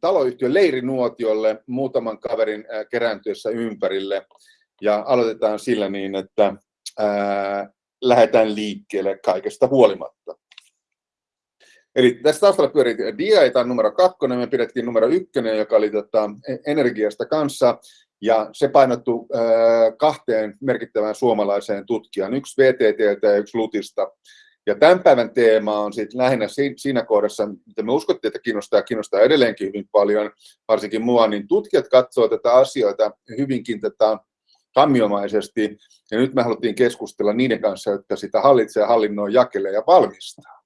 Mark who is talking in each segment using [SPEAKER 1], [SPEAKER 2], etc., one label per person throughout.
[SPEAKER 1] taloyhtiön leirinuotiolle muutaman kaverin kerääntyessä ympärille. Ja aloitetaan sillä niin, että ää, lähdetään liikkeelle kaikesta huolimatta. Eli tässä taustalla pyörii dia, tämä on numero kakkonen, me pidettiin numero ykkönen, joka oli tota, energiasta kanssa, ja se painottui äh, kahteen merkittävään suomalaiseen tutkijaan, yksi VTTltä ja yksi Lutista. Ja tämän päivän teema on sitten lähinnä siinä kohdassa, mitä me uskottiin, että kiinnostaa kiinnostaa edelleenkin hyvin paljon, varsinkin mua, niin tutkijat katsoo tätä asioita hyvinkin tätä kammiomaisesti, ja nyt me haluttiin keskustella niiden kanssa, jotka sitä hallitsee, hallinnoi, jakelee ja valmistaa.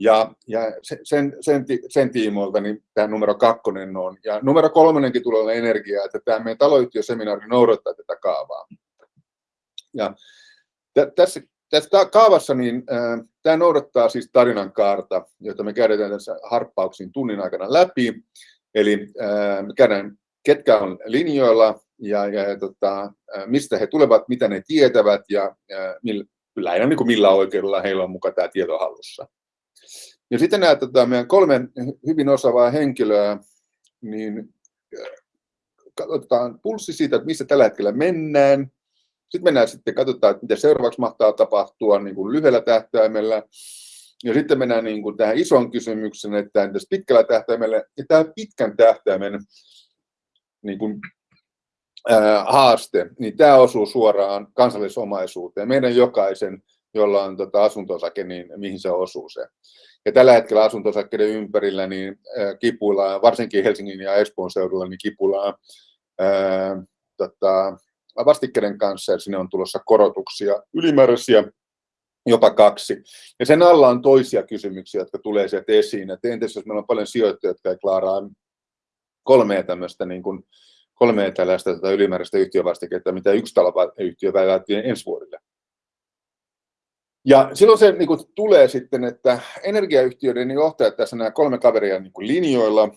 [SPEAKER 1] Ja, ja sen, sen, sen tiimoilta niin tämä numero kakkonen on. Ja numero kolmonenkin tulee olla energia, että tämä meidän taloyhtiöseminaari noudattaa tätä kaavaa. Ja tässä, tässä kaavassa niin, äh, tämä noudattaa siis tarinan kaarta, jota me käydään tässä harppauksin tunnin aikana läpi. Eli äh, me käydään, ketkä on linjoilla ja, ja, ja tota, mistä he tulevat, mitä ne tietävät ja, ja millä, lähinnä niin kuin millä oikeudella heillä on mukaan tämä tieto hallussa. Ja sitten nämä tota, meidän kolme hyvin osaavaa henkilöä, niin katsotaan pulssi siitä, että missä tällä hetkellä mennään. Sitten mennään sitten, katsotaan, että mitä seuraavaksi mahtaa tapahtua niin kuin lyhyellä tähtäimellä. Ja sitten mennään niin kuin tähän isoon kysymykseen, että entäs pitkällä tähtäimellä, ja tämä pitkän tähtäimen niin kuin, ää, haaste, niin tämä osuu suoraan kansallisomaisuuteen. Meidän jokaisen, jolla on tota asunto-osake, niin mihin se osuu se. Ja tällä hetkellä asuntosakkeiden ympärillä niin kipuillaan, varsinkin Helsingin ja Espoon seudulla, niin kipuillaan ää, tota, vastikkeiden kanssa ja sinne on tulossa korotuksia ylimääräisiä jopa kaksi. Ja sen alla on toisia kysymyksiä, jotka tulee sieltä esiin. Että entäs jos meillä on paljon sijoittajia, jotka ei klaaraa kolmea tämmöistä niin kuin, kolmea tällaista tätä ylimääräistä yhtiövastiketta, mitä yksi taloyhtiö välttämättä ensi vuodelle. Ja silloin se niin kuin, tulee sitten, että energiayhtiöiden johtajat, tässä nämä kolme kaveria niin kuin linjoilla,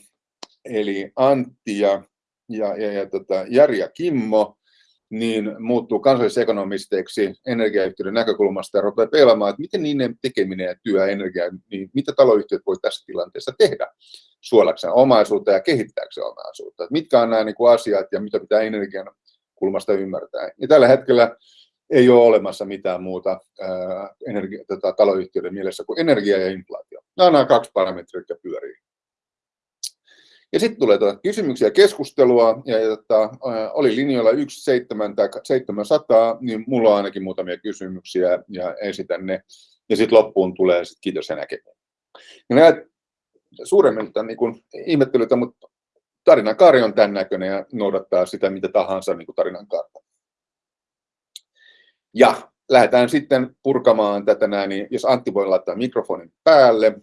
[SPEAKER 1] eli Antti ja, ja, ja, ja tota, Jari ja Kimmo, niin muuttuu kansallisekonomisteiksi energiayhtiöiden näkökulmasta ja rupeaa pelaamaan, että miten niiden tekeminen ja työ energia, niin mitä taloyhtiöt voi tässä tilanteessa tehdä suolakseen omaisuutta ja kehittääkseen omaisuutta. Että mitkä on nämä niin kuin asiat ja mitä pitää energian kulmasta ymmärtää. Ja tällä hetkellä ei ole olemassa mitään muuta ää, energia, tota, taloyhtiöiden mielessä kuin energia ja inflaatio. Nämä on nämä kaksi parametria, jotka pyörii. Ja sitten tulee tuota kysymyksiä keskustelua, ja, ja tota, oli linjoilla 1, 7 tai 700, niin mulla on ainakin muutamia kysymyksiä ja esitän ne. Ja sitten loppuun tulee sit kiitos ja näkemään. Ja nämä suuremmin niin kuin ihmettelytä, mutta tarinan kaari on tämän näköinen ja noudattaa sitä mitä tahansa niin kuin tarinan kaarta. Ja lähdetään sitten purkamaan tätä näin, niin jos Antti voi laittaa mikrofonin päälle.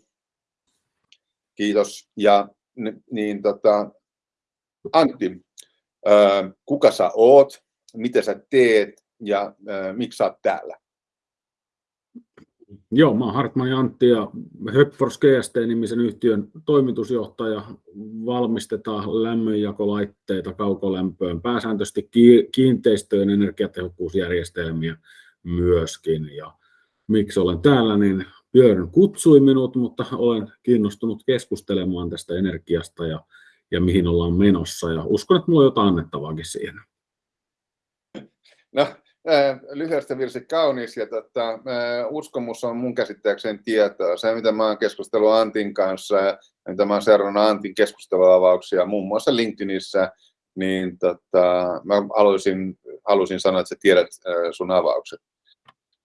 [SPEAKER 1] Kiitos. Ja niin tota, Antti, kuka sä oot, mitä sä teet ja miksi sä oot täällä?
[SPEAKER 2] Joo, mä oon Hartman Antti ja Höpfors GST-nimisen yhtiön toimitusjohtaja. Valmistetaan lämmönjakolaitteita kaukolämpöön, pääsääntöisesti kiinteistöjen energiatehokkuusjärjestelmiä myöskin. Ja miksi olen täällä, niin Björn kutsui minut, mutta olen kiinnostunut keskustelemaan tästä energiasta ja, ja mihin ollaan menossa. Ja uskon, että minulla on jotain annettavaakin siihen.
[SPEAKER 1] No, lyhyestä virsi kaunis ja tota, uskomus on mun käsittääkseni tietoa. Se, mitä mä oon keskustellut Antin kanssa ja mitä mä oon seurannut Antin keskusteluavauksia muun muassa LinkedInissä, niin tota, mä haluaisin, haluaisin sanoa, että sä tiedät sun avaukset.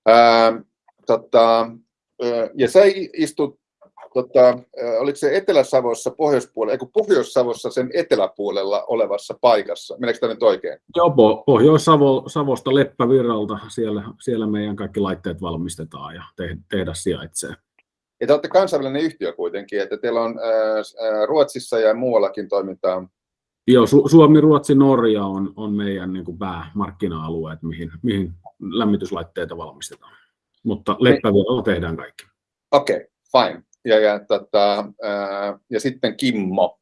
[SPEAKER 1] Ää, tota, ja sä istut tota, oliko se Etelä-Savossa pohjoispuolella, eikö Pohjois-Savossa sen eteläpuolella olevassa paikassa? Meneekö tämä nyt oikein?
[SPEAKER 2] Joo, Pohjois-Savosta Leppävirralta, siellä, siellä meidän kaikki laitteet valmistetaan ja te, tehdas sijaitsee.
[SPEAKER 1] Ja te olette kansainvälinen yhtiö kuitenkin, että teillä on ää, Ruotsissa ja muuallakin toimintaa.
[SPEAKER 2] Joo, Su- Suomi, Ruotsi, Norja on, on meidän niin kuin päämarkkina-alueet, mihin, mihin lämmityslaitteita valmistetaan. Mutta Leppävirralla tehdään kaikki.
[SPEAKER 1] Okei, okay, fine ja, ja, tota, ää, ja sitten Kimmo.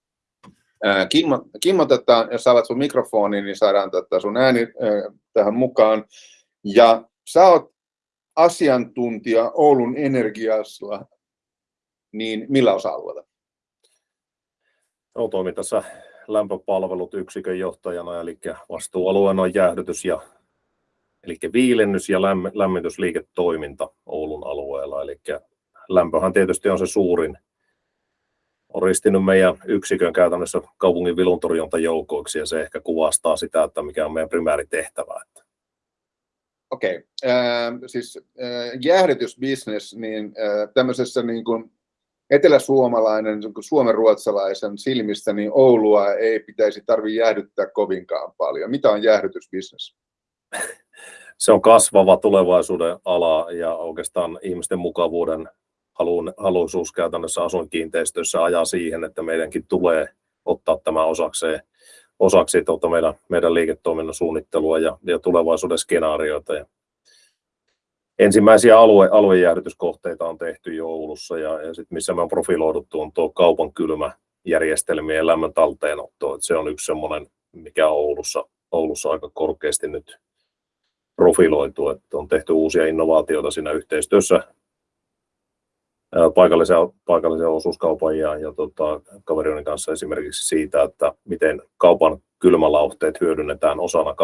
[SPEAKER 1] Ää, Kimmo, Kimmo tota, jos avat sun mikrofoni, niin saadaan tota, sun ääni ää, tähän mukaan. Ja sä oot asiantuntija Oulun Energiassa, niin millä osa-alueella?
[SPEAKER 3] Joo, toimin tässä lämpöpalvelut yksikön johtajana, eli vastuualueena on jäähdytys ja elikkä viilennys ja lämmitysliiketoiminta Oulun alueella. Elikkä lämpöhän tietysti on se suurin. On ristinyt meidän yksikön käytännössä kaupungin viluntorjuntajoukoiksi ja se ehkä kuvastaa sitä, että mikä on meidän primääritehtävä.
[SPEAKER 1] Okei, siis jäähdytysbisnes, niin tämmöisessä niin kuin eteläsuomalainen, suomenruotsalaisen silmistä, niin Oulua ei pitäisi tarvitse jäähdyttää kovinkaan paljon. Mitä on jäähdytysbisnes?
[SPEAKER 3] Se on kasvava tulevaisuuden ala ja oikeastaan ihmisten mukavuuden haluisuus käytännössä asuinkiinteistöissä ajaa siihen, että meidänkin tulee ottaa tämä osaksi meidän liiketoiminnan suunnittelua ja tulevaisuuden skenaarioita. Ensimmäisiä aluejäähdytyskohteita on tehty jo Oulussa ja sitten missä me on profiloiduttu on tuo kaupan kylmäjärjestelmien lämmön talteenotto. Se on yksi semmoinen, mikä on Oulussa aika korkeasti nyt profiloitu. On tehty uusia innovaatioita siinä yhteistyössä paikallisen osuuskaupan ja kavereiden kanssa esimerkiksi siitä, että miten kaupan kylmälauhteet hyödynnetään osana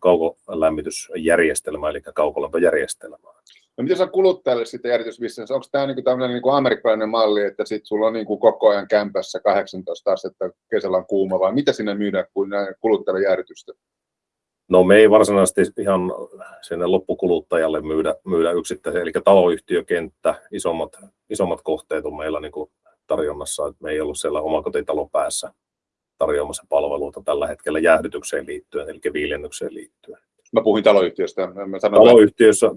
[SPEAKER 3] kaukolämmitysjärjestelmää eli kaukolämpöjärjestelmää.
[SPEAKER 1] Miten se on kuluttajalle sitten jäähdytysbisnes? Onko tämä niinku tämmöinen niinku amerikkalainen malli, että sit sulla on niinku koko ajan kämpässä 18 astetta, kesällä on kuuma vai mitä sinne myydään kuluttajalle jäähdytystä?
[SPEAKER 3] No me ei varsinaisesti ihan sinne loppukuluttajalle myydä yksittäisiä. Elikkä taloyhtiökenttä, isommat kohteet on meillä niinku tarjonnassa, et me ei olla siellä omakotitalopäässä tarjoamassa palveluita tällä hetkellä jäähdytykseen liittyen elikkä viilennykseen liittyen.
[SPEAKER 1] Mä puhuin taloyhtiöstä.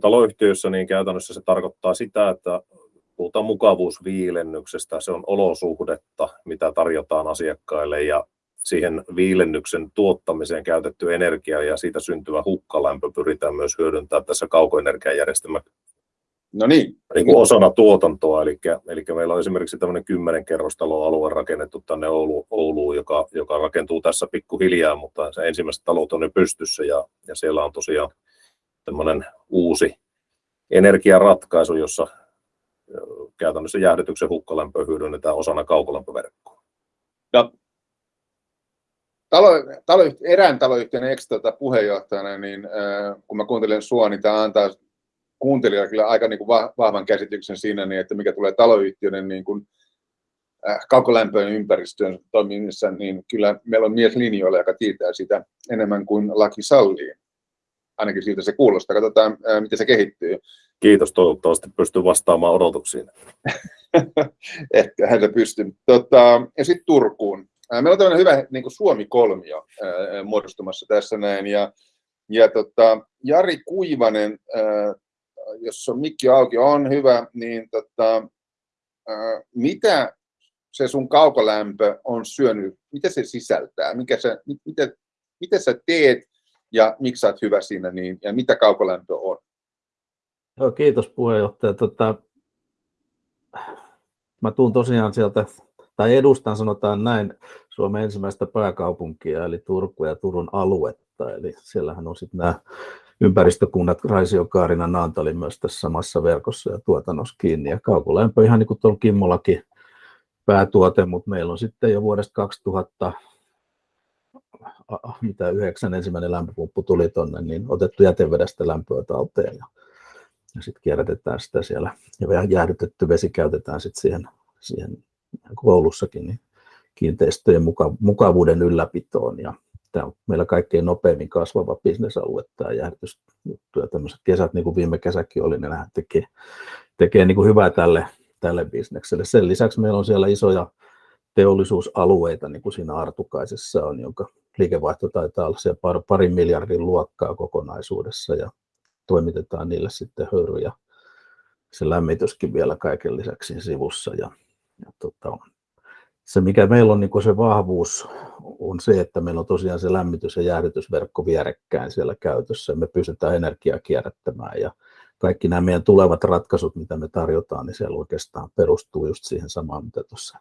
[SPEAKER 3] Taloyhtiössä niin käytännössä se tarkoittaa sitä, että puhutaan mukavuusviilennyksestä. Se on olosuhdetta, mitä tarjotaan asiakkaille ja siihen viilennyksen tuottamiseen käytetty energia ja siitä syntyvä hukkalämpö pyritään myös hyödyntämään tässä kaukoenergiajärjestelmän.
[SPEAKER 1] No niin.
[SPEAKER 3] Niinku osana tuotantoa. Elikkä meillä on esimerkiksi tämmöinen 10 kerrostaloalue rakennettu tänne Ouluun, joka rakentuu tässä pikkuhiljaa, mutta se ensimmäiset talot on jo pystyssä ja siellä on tosiaan tämmöinen uusi energiaratkaisu, jossa käytännössä jäähdytyksen hukkalämpöä hyödynnetään osana kaukolämpöverkkoa.
[SPEAKER 1] Erään taloyhtiön ex-puheenjohtajana, niin kun mä kuuntelen sua, niin tää antaa kuuntelijalle kyllä aika vahvan käsityksen siinä, että mikä tulee taloyhtiöiden kaukolämpöön ympäristöön toimimisessa, niin kyllä meillä on mies linjoilla, joka tietää sitä enemmän kuin laki sallii. Ainakin siltä se kuulostaa. Katsotaan miten se kehittyy.
[SPEAKER 3] Kiitos. Toivottavasti pystyn vastaamaan odotuksiin.
[SPEAKER 1] Ehkä pystyn. Sitten Turkuun. Meillä on tämmöinen hyvä Suomi-kolmio muodostumassa tässä näin. Jari Kuivanen, jos on mikki auki, on hyvä, niin mitä se sun kaukolämpö on syönyt? Mitä se sisältää? Mitä sä teet ja miksi sä oot hyvä siinä niin ja mitä kaukolämpö on?
[SPEAKER 4] Joo, kiitos puheenjohtaja. Mä tulen tosiaan sieltä tai edustan sanotaan näin Suomen ensimmäistä pääkaupunkia eli Turkua ja Turun aluetta. Eli siellähän on sitten nämä ympäristökunnat Raisio, Kaarina, Naantali myös tässä samassa verkossa ja tuotannossa kiinni. Kaukolämpö ihan niin kuin tuolla Kimmollakin päätuote, mutta meillä on sitten jo vuodesta 2009 ensimmäinen lämpöpumppu tuli tuonne, niin otettu jätevedestä lämpöä talteen ja sitten kierrätetään sitä siellä ja jäähdytetty vesi käytetään sitten siihen Oulussakin niin kiinteistöjen mukavuuden ylläpitoon. Tämä on meillä kaikkein nopeimmin kasvava bisnesalue tämä jäähdytysjuttu ja tämmöiset kesät niin kuin viime kesäkin oli, ne tekee hyvää tälle bisnekselle. Sen lisäksi meillä on siellä isoja teollisuusalueita niin kuin siinä Artukaisessa on, jonka liikevaihto taitaa olla siellä parin miljardin luokkaa kokonaisuudessa ja toimitetaan niille sitten höyry ja se lämmityskin vielä kaiken lisäksi sivussa. Se mikä meillä on se vahvuus on se, että meillä on tosiaan se lämmitys- ja jäähdytysverkko vierekkäin siellä käytössä ja me pystytään energiaa kierrättämään ja kaikki nämä meidän tulevat ratkaisut mitä me tarjotaan, niin siellä oikeastaan perustuu just siihen samaan mitä tuossa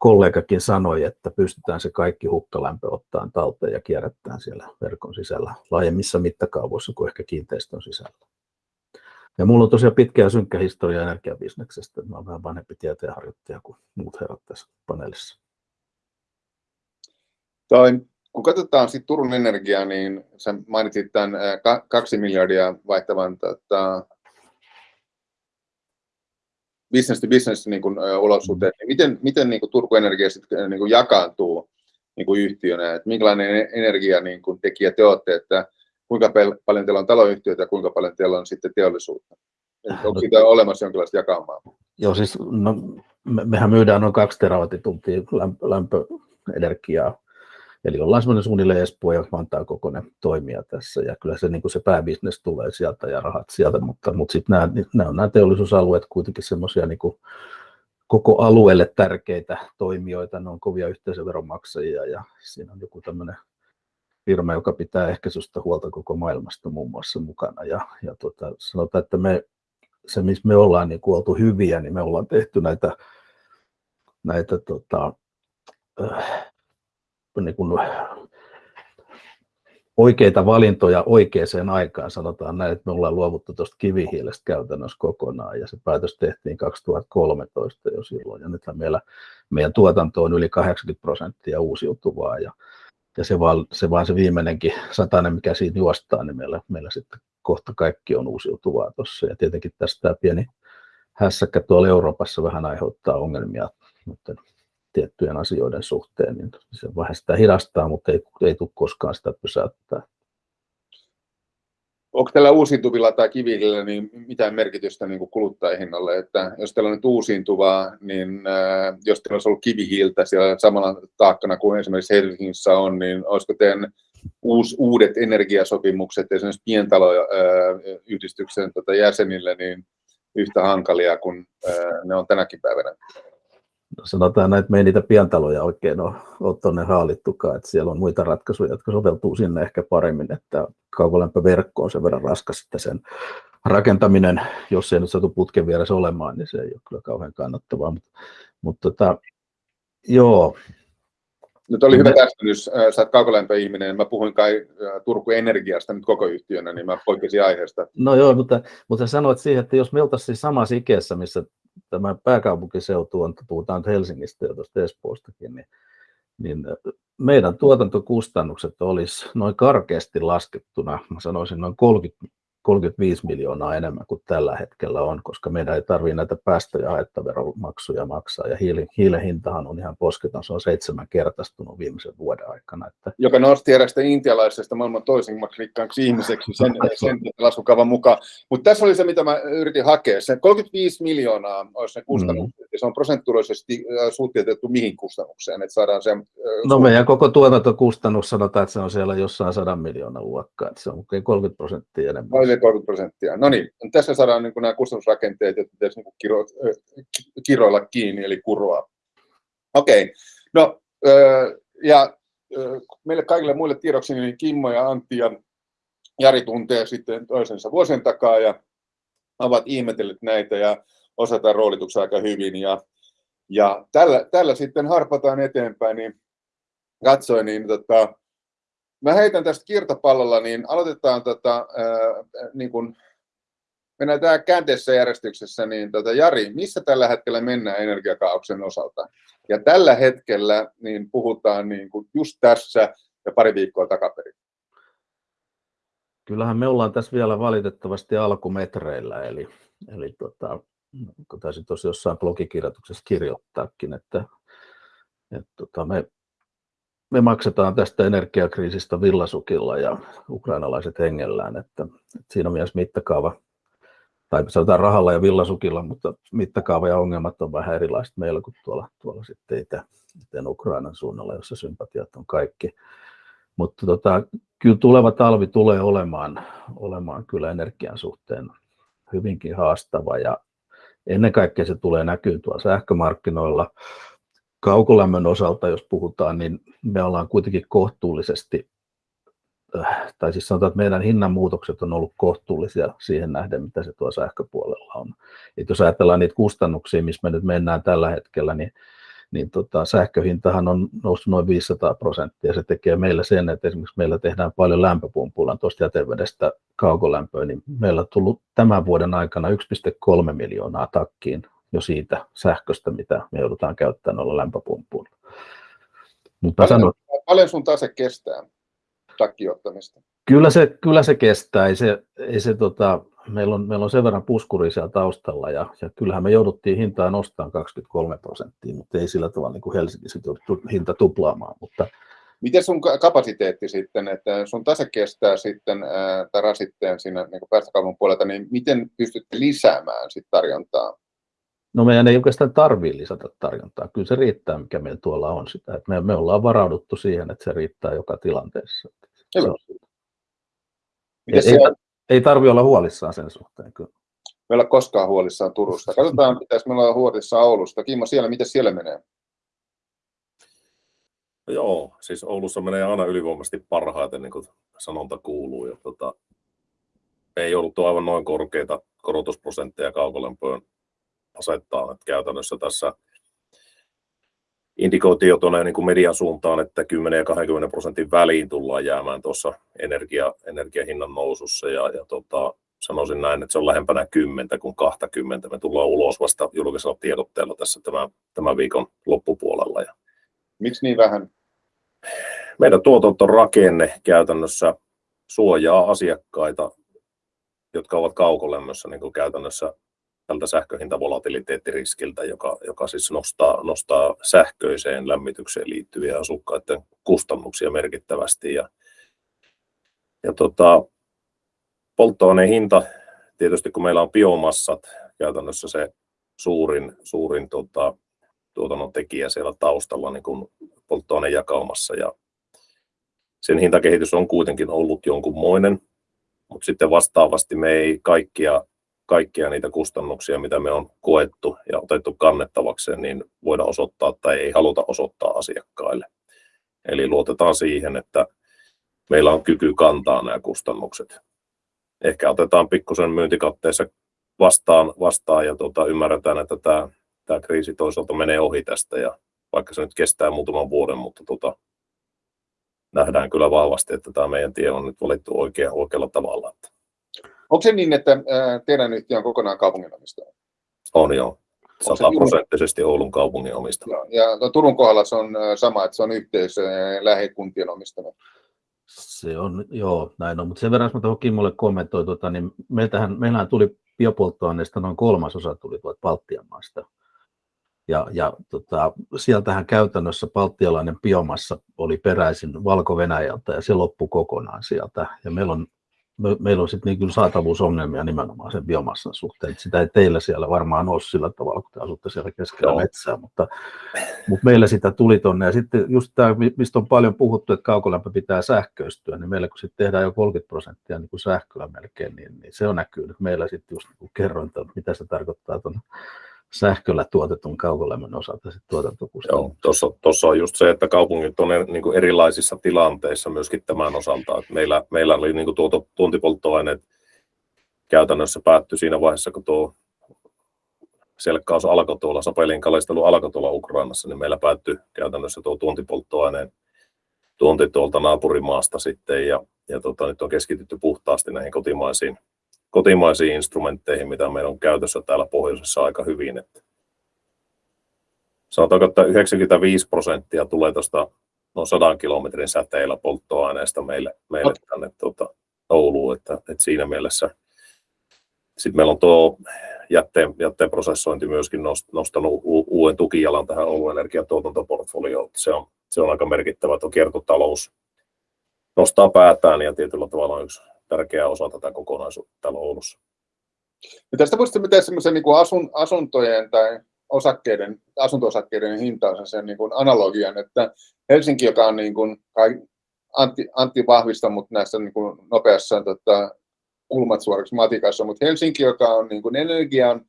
[SPEAKER 4] kollegakin sanoi, että pystytään se kaikki hukkalämpö ottamaan talteen ja kierrättämään siellä verkon sisällä laajemmissa mittakaavoissa kuin ehkä kiinteistön sisällä. Mulla on tosiaan pitkä ja synkkä historia energiabisneksestä. Mä oon vähän vanhempi tieteenharjoittaja kuin muut herrat tässä paneelissa.
[SPEAKER 1] Toi, kun katsotaan sit Turun energiaa, niin sä mainitsit tämän kaksi miljardia vaihtavan tota, business to business niin kuin, olosuhteet, niin miten, miten niin kuin Turku Energia sitten niin kuin jakaantuu niin kuin yhtiönä, että minkälainen energia niin kuin tekijä te olette, että kuinka paljon teillä on taloyhtiöitä ja kuinka paljon teillä on sitten teollisuutta? Onko siitä olemassa jonkinlaista jakamaa?
[SPEAKER 4] Joo, siis no, me, mehän myydään noin kaksi terawattituntia lämpöenergiaa, eli ollaan semmoinen suunnilleen Espoo ja Vantaan kokoinen toimija tässä, ja kyllä se, niin kuin se pääbisnes tulee sieltä ja rahat sieltä, mutta, mutta sitten nämä, nämä on nämä teollisuusalueet kuitenkin semmoisia niin kuin koko alueelle tärkeitä toimijoita, ne on kovia yhteisöveronmaksajia, ja siinä on joku tämmöinen firma, joka pitää ehkäisystä huolta koko maailmasta muun muassa mukana, ja, ja tota, sanotaan, että me se, missä me ollaan niin kuin oltu hyviä, niin me ollaan tehty näitä, näitä tota, äh, niin kuin oikeita valintoja oikeaan aikaan, sanotaan näin, että me ollaan luovuttu tuosta kivihiilestä käytännössä kokonaan, ja se päätös tehtiin 2013 jo silloin, ja nythän meillä, meidän tuotanto on yli 80 prosenttia uusiutuvaa, ja, ja se, vaan, se vaan se viimeinenkin satainen, mikä siitä juostaa, niin meillä, meillä sitten kohta kaikki on uusiutuvaa tuossa. Ja tietenkin tästä tämä pieni hässäkkä tuolla Euroopassa vähän aiheuttaa ongelmia mutta tiettyjen asioiden suhteen, niin se vähän sitä hidastaa, mutta ei, ei tule koskaan sitä pysäyttää.
[SPEAKER 1] Onko tällä uusiutuvilla tai kivihiilillä niin mitään merkitystä niin kuin kuluttajahinnalle? Että jos teillä on nyt uusiutuvaa, niin äh, jos teillä olisi ollut kivihiiltä siellä samalla taakkana kuin esimerkiksi Helsingissä on, niin olisiko teidän uus, uudet energiasopimukset esimerkiksi pientaloyhdistyksen tota jäsenille niin yhtä hankalia kuin ne on tänäkin päivänä?
[SPEAKER 4] No sanotaan näin, että me ei niitä pientaloja oikein ole, ole tuonne haalittukaan, että siellä on muita ratkaisuja, jotka soveltuu sinne ehkä paremmin, että kaukolämpöverkko on sen verran raskas, että sen rakentaminen, jos se ei nyt satu putken vieressä olemaan, niin se ei ole kyllä kauhean kannattavaa, mutta, mutta tota, joo,
[SPEAKER 1] nyt oli hyvä täsmennys, sä oot kaukolämpöihminen, mä puhuin kai Turku Energiasta nyt koko yhtiönä, niin mä poikkesin aiheesta.
[SPEAKER 4] No joo, mutta, mutta sanoit siihen, että jos me oltaisiin siis samassa ikeessä, missä tämä pääkaupunkiseutu on, puhutaan Helsingistä ja tuosta Espoostakin, niin, niin meidän tuotantokustannukset olisi noin karkeasti laskettuna, mä sanoisin noin 30 35 miljoonaa enemmän kuin tällä hetkellä on, koska meidän ei tarvitse näitä päästö- ja haittaveromaksuja maksaa. Ja hiilen, hiilen hintahan on ihan posketon, se on seitsemän kertaistunut viimeisen vuoden aikana. Että...
[SPEAKER 1] Joka nosti erästä intialaisesta maailman toisimmaksi rikkaaksi ihmiseksi sen, sen laskukavan mukaan. Mutta tässä oli se, mitä mä yritin hakea. Se 35 miljoonaa olisi ne kustannukset, mm. Se on prosentuaalisesti suhteutettu mihin kustannukseen, että saadaan se...
[SPEAKER 4] No meidän koko tuotantokustannus sanotaan, että se on siellä jossain sadan miljoonan luokkaa, että se on 30 prosenttia enemmän
[SPEAKER 1] yli 30 prosenttia. No niin, tässä saadaan niin nämä kustannusrakenteet, jotka pitäisi niin kiro, kiroilla kiinni, eli kuroa. Okei, okay. no ja meille kaikille muille tiedoksi, niin Kimmo ja Antti ja Jari tuntee sitten toisensa vuosien takaa ja ovat ihmetelleet näitä ja osataan roolituksia aika hyvin. Ja, ja tällä, tällä sitten harpataan eteenpäin, niin katsoin, niin tota, Mä heitän tästä kirtapallolla, niin aloitetaan tota, ää, niin kun, mennään tämä käänteessä järjestyksessä, niin tota, Jari, missä tällä hetkellä mennään energiakaauksen osalta? Ja tällä hetkellä niin puhutaan niin kuin just tässä ja pari viikkoa takaperin.
[SPEAKER 4] Kyllähän me ollaan tässä vielä valitettavasti alkumetreillä, eli, eli tota, kun taisin tuossa jossain blogikirjoituksessa kirjoittaakin, että, että tota, me me maksetaan tästä energiakriisistä villasukilla ja ukrainalaiset hengellään, että, että siinä on myös mittakaava, tai sanotaan rahalla ja villasukilla, mutta mittakaava ja ongelmat on vähän erilaiset meillä kuin tuolla, tuolla sitten itä, itä Ukrainan suunnalla, jossa sympatiat on kaikki. Mutta tota, kyllä tuleva talvi tulee olemaan, olemaan kyllä energian suhteen hyvinkin haastava ja ennen kaikkea se tulee näkyä tuolla sähkömarkkinoilla kaukolämmön osalta, jos puhutaan, niin me ollaan kuitenkin kohtuullisesti, äh, tai siis sanotaan, että meidän hinnanmuutokset on ollut kohtuullisia siihen nähden, mitä se tuo sähköpuolella on. Et jos ajatellaan niitä kustannuksia, missä me nyt mennään tällä hetkellä, niin, niin tota, sähköhintahan on noussut noin 500 prosenttia. Se tekee meillä sen, että esimerkiksi meillä tehdään paljon lämpöpumpulla tuosta jätevedestä kaukolämpöä, niin meillä on tullut tämän vuoden aikana 1,3 miljoonaa takkiin jo siitä sähköstä, mitä me joudutaan käyttämään noilla lämpöpumpuilla.
[SPEAKER 1] Mutta paljon, sanot... paljon sun tase kestää takkiottamista?
[SPEAKER 4] Kyllä se, kyllä se kestää. Ei se, ei se, tota, meillä, on, meillä on sen verran puskuri siellä taustalla ja, ja kyllähän me jouduttiin hintaa nostamaan 23 prosenttia, mutta ei sillä tavalla niin kuin Helsingissä jouduttu hinta tuplaamaan. Mutta,
[SPEAKER 1] Miten sun kapasiteetti sitten, että sun tase kestää sitten tämän rasitteen siinä niin päästökaupan puolelta, niin miten pystytte lisäämään sit tarjontaa?
[SPEAKER 4] No meidän ei oikeastaan tarvitse lisätä tarjontaa. Kyllä se riittää, mikä meillä tuolla on sitä. Että me, me ollaan varauduttu siihen, että se riittää joka tilanteessa.
[SPEAKER 1] Hyvä.
[SPEAKER 4] Se on-
[SPEAKER 1] Miten
[SPEAKER 4] ei,
[SPEAKER 1] siellä,
[SPEAKER 4] ei tarvi olla huolissaan sen suhteen. Kyllä.
[SPEAKER 1] me ei olla koskaan huolissaan Turusta. Katsotaan, pitäisi me olla huolissaan Oulusta. Kimmo, siellä, miten siellä menee?
[SPEAKER 3] No joo, siis Oulussa menee aina ylivoimaisesti parhaiten, niin kuin sanonta kuuluu. Ja tota, me ei jouduttu aivan noin korkeita korotusprosentteja kaukolämpöön asettaa. Että käytännössä tässä indikoitio tuonne niin kuin median suuntaan, että 10 ja 20 prosentin väliin tullaan jäämään tuossa energia, energiahinnan nousussa. Ja, ja tota, sanoisin näin, että se on lähempänä 10 kuin 20. Me tullaan ulos vasta julkisella tiedotteella tässä tämän, tämän viikon loppupuolella. Ja
[SPEAKER 1] Miksi niin vähän?
[SPEAKER 3] meidän tuotantorakenne käytännössä suojaa asiakkaita, jotka ovat kaukolämmössä niin kuin käytännössä tältä sähköhintavolatiliteettiriskiltä, joka, joka siis nostaa, nostaa sähköiseen lämmitykseen liittyviä asukkaiden kustannuksia merkittävästi. Ja, ja tota, polttoaineen hinta, tietysti kun meillä on biomassat, käytännössä se suurin, suurin tota, tuotannon tekijä siellä taustalla niin kuin polttoainejakaumassa ja sen hintakehitys on kuitenkin ollut jonkunmoinen, mutta sitten vastaavasti me ei kaikkia, kaikkia niitä kustannuksia, mitä me on koettu ja otettu kannettavakseen, niin voida osoittaa tai ei haluta osoittaa asiakkaille. Eli luotetaan siihen, että meillä on kyky kantaa nämä kustannukset. Ehkä otetaan pikkusen myyntikatteessa vastaan, vastaan ja tuota, ymmärretään, että tämä, tämä kriisi toisaalta menee ohi tästä ja vaikka se nyt kestää muutaman vuoden, mutta tota, nähdään kyllä vahvasti, että tämä meidän tie on nyt valittu oikea, oikealla tavalla. Että
[SPEAKER 1] Onko se niin, että teidän yhtiö on kokonaan kaupungin omistaja?
[SPEAKER 3] on jo
[SPEAKER 1] Onko se
[SPEAKER 3] sataprosenttisesti Oulun kaupungin omistama.
[SPEAKER 1] Joo. Ja no, Turun kohdalla se on sama, että se on yhteisö ja lähikuntien omistama.
[SPEAKER 4] Se on, joo, näin on. Mutta sen verran, jos mä tuohon Kimmolle kommentoin, tota, niin meiltähän, meillähän tuli biopolttoaineista noin kolmasosa tuli tuolta Baltian maista. Ja, ja tota, sieltähän käytännössä baltialainen biomassa oli peräisin Valko-Venäjältä ja se loppui kokonaan sieltä. Ja meillä on, me, meillä on sitten niin kyllä saatavuusongelmia nimenomaan sen biomassan suhteen. Sitä ei teillä siellä varmaan ole sillä tavalla, kun te asutte siellä keskellä
[SPEAKER 3] Joo.
[SPEAKER 4] metsää, mutta, mutta meillä sitä tuli tonne. Ja sitten just tämä, mistä on paljon puhuttu, että kaukolämpö pitää sähköistyä, niin meillä kun sitten tehdään jo 30 prosenttia niin kuin sähköä melkein, niin, niin se on näkyy nyt meillä sitten just niin kuin kerroin, että mitä se tarkoittaa tuon sähköllä tuotetun kaukolämmön osalta sit tuotantokustannus.
[SPEAKER 3] Joo, tuossa, tuossa on just se, että kaupungit on eri- niin erilaisissa tilanteissa myöskin tämän osalta. Että meillä, meillä oli niin kuin tuoto, tuontipolttoaineet käytännössä päättyi siinä vaiheessa, kun tuo selkkaus alkoi tuolla, Sapelin kalistelu alkoi tuolla Ukrainassa, niin meillä päättyi käytännössä tuo tuontipolttoaineen tuonti tuolta naapurimaasta sitten, ja, ja tota, nyt on keskitytty puhtaasti näihin kotimaisiin, kotimaisiin instrumentteihin, mitä meillä on käytössä täällä pohjoisessa aika hyvin. Että sanotaanko, että 95 prosenttia tulee tuosta noin 100 kilometrin säteillä polttoaineesta meille, meille tänne tuota, Ouluun, että, että siinä mielessä sitten meillä on tuo jätteen, jätteen prosessointi myöskin nost- nostanut u- uuden tukijalan tähän Oulun energian tuotantoportfolioon. Se on, se on aika merkittävä, että kiertotalous nostaa päätään ja tietyllä tavalla yksi tärkeä osa tätä kokonaisuutta täällä Oulussa.
[SPEAKER 1] Ja tästä voisitte tehdä semmoisen niin asun, asuntojen tai osakkeiden, asunto-osakkeiden hintaansa sen niin kuin analogian, että Helsinki, joka on niin kuin, Antti, Antti vahvistanut näissä niin kuin nopeassa tota, kulmat suoraksi matikassa, mutta Helsinki, joka on niin kuin energian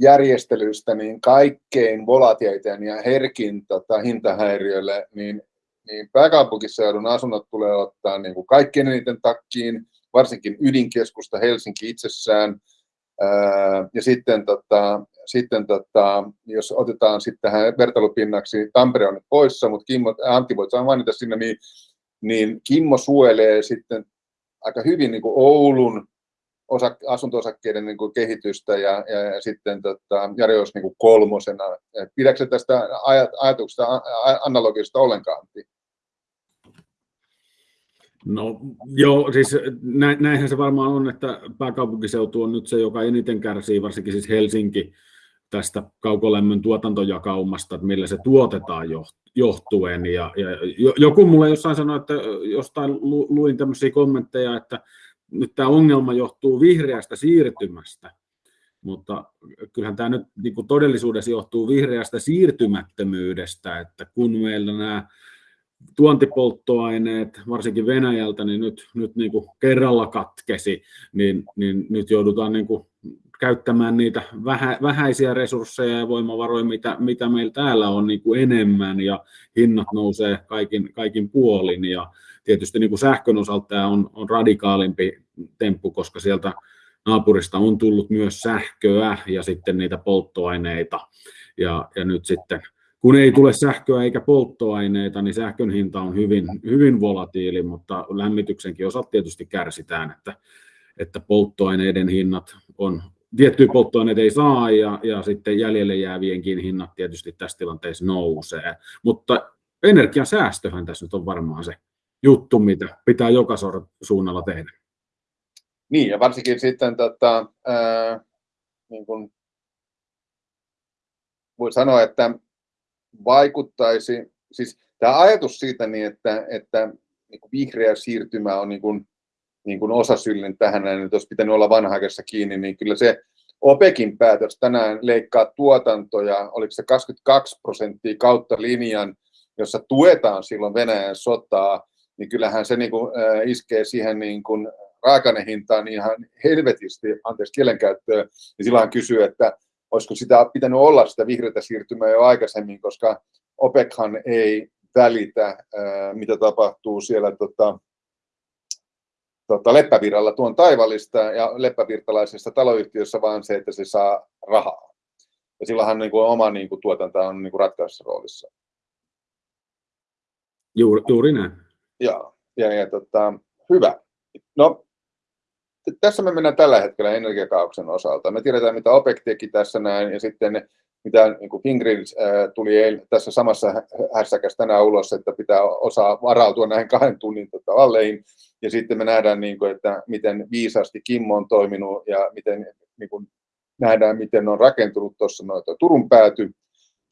[SPEAKER 1] järjestelystä niin kaikkein volatiiliten ja herkin tota, hintahäiriölle, niin, niin pääkaupunkiseudun asunnot tulee ottaa niin kuin kaikkein eniten takkiin, varsinkin ydinkeskusta Helsinki itsessään. Ää, ja sitten, tota, sitten tota, jos otetaan sitten tähän vertailupinnaksi, Tampere on nyt poissa, mutta Kimmo, Antti voit mainita sinne, niin, niin Kimmo suojelee sitten aika hyvin niin kuin Oulun osa, asunto-osakkeiden niin kuin kehitystä ja, ja, ja sitten tota, Jari olisi niin kuin kolmosena. Pidätkö tästä ajat, ajatuksesta analogista ollenkaan? Antti?
[SPEAKER 2] No joo, siis näinhän se varmaan on, että pääkaupunkiseutu on nyt se, joka eniten kärsii, varsinkin siis Helsinki tästä kaukolämmön tuotantojakaumasta, että millä se tuotetaan johtuen. Ja, ja joku mulle jossain sanoi, että jostain luin tämmöisiä kommentteja, että nyt tämä ongelma johtuu vihreästä siirtymästä, mutta kyllähän tämä nyt niin kuin todellisuudessa johtuu vihreästä siirtymättömyydestä, että kun meillä nämä tuontipolttoaineet, varsinkin Venäjältä, niin nyt, nyt niin kuin kerralla katkesi, niin, niin nyt joudutaan niin kuin käyttämään niitä vähä, vähäisiä resursseja ja voimavaroja, mitä, mitä meillä täällä on niin kuin enemmän, ja hinnat nousee kaikin, kaikin puolin, ja tietysti niin kuin sähkön osalta tämä on, on radikaalimpi temppu, koska sieltä naapurista on tullut myös sähköä ja sitten niitä polttoaineita, ja, ja nyt sitten kun ei tule sähköä eikä polttoaineita, niin sähkön hinta on hyvin, hyvin volatiili, mutta lämmityksenkin osat tietysti kärsitään, että, että polttoaineiden hinnat on, tiettyjä polttoaineita ei saa ja, ja sitten jäljelle jäävienkin hinnat tietysti tässä tilanteessa nousee. Mutta energiasäästöhän tässä nyt on varmaan se juttu, mitä pitää joka suunnalla tehdä.
[SPEAKER 1] Niin, ja varsinkin sitten tota, ää, niin kuin voi sanoa, että vaikuttaisi, siis tämä ajatus siitä, niin että, että niin kuin vihreä siirtymä on niin kuin, niin kuin osasyllinen tähän, että olisi pitänyt olla vanhaikessa kiinni, niin kyllä se OPEKin päätös tänään leikkaa tuotantoja, oliko se 22 prosenttia kautta linjan, jossa tuetaan silloin Venäjän sotaa, niin kyllähän se niin kuin, äh, iskee siihen niin kuin raakanehintaan ihan helvetisti, anteeksi kielenkäyttöä, niin silloin kysyy, että olisiko sitä pitänyt olla sitä vihreätä siirtymää jo aikaisemmin, koska OPEChan ei välitä, mitä tapahtuu siellä tota, tota, Leppävirralla tuon taivallista ja leppävirtalaisessa taloyhtiössä, vaan se, että se saa rahaa. Ja silloinhan niin kuin, oma niin kuin, tuotanto on niin kuin, ratkaisussa roolissa.
[SPEAKER 2] Juuri, juuri näin.
[SPEAKER 1] Ja, ja, ja tota, hyvä. No, tässä me mennään tällä hetkellä energiakauksen osalta. Me tiedetään, mitä OPEC teki tässä näin, ja sitten mitä niin Fingrid äh, tuli eil, tässä samassa hässäkässä tänään ulos, että pitää osaa varautua näihin kahden tunnin tota, valleihin. Ja sitten me nähdään, niin kuin, että miten viisaasti Kimmo on toiminut ja miten niin kuin, nähdään, miten on rakentunut tuossa noita Turun pääty.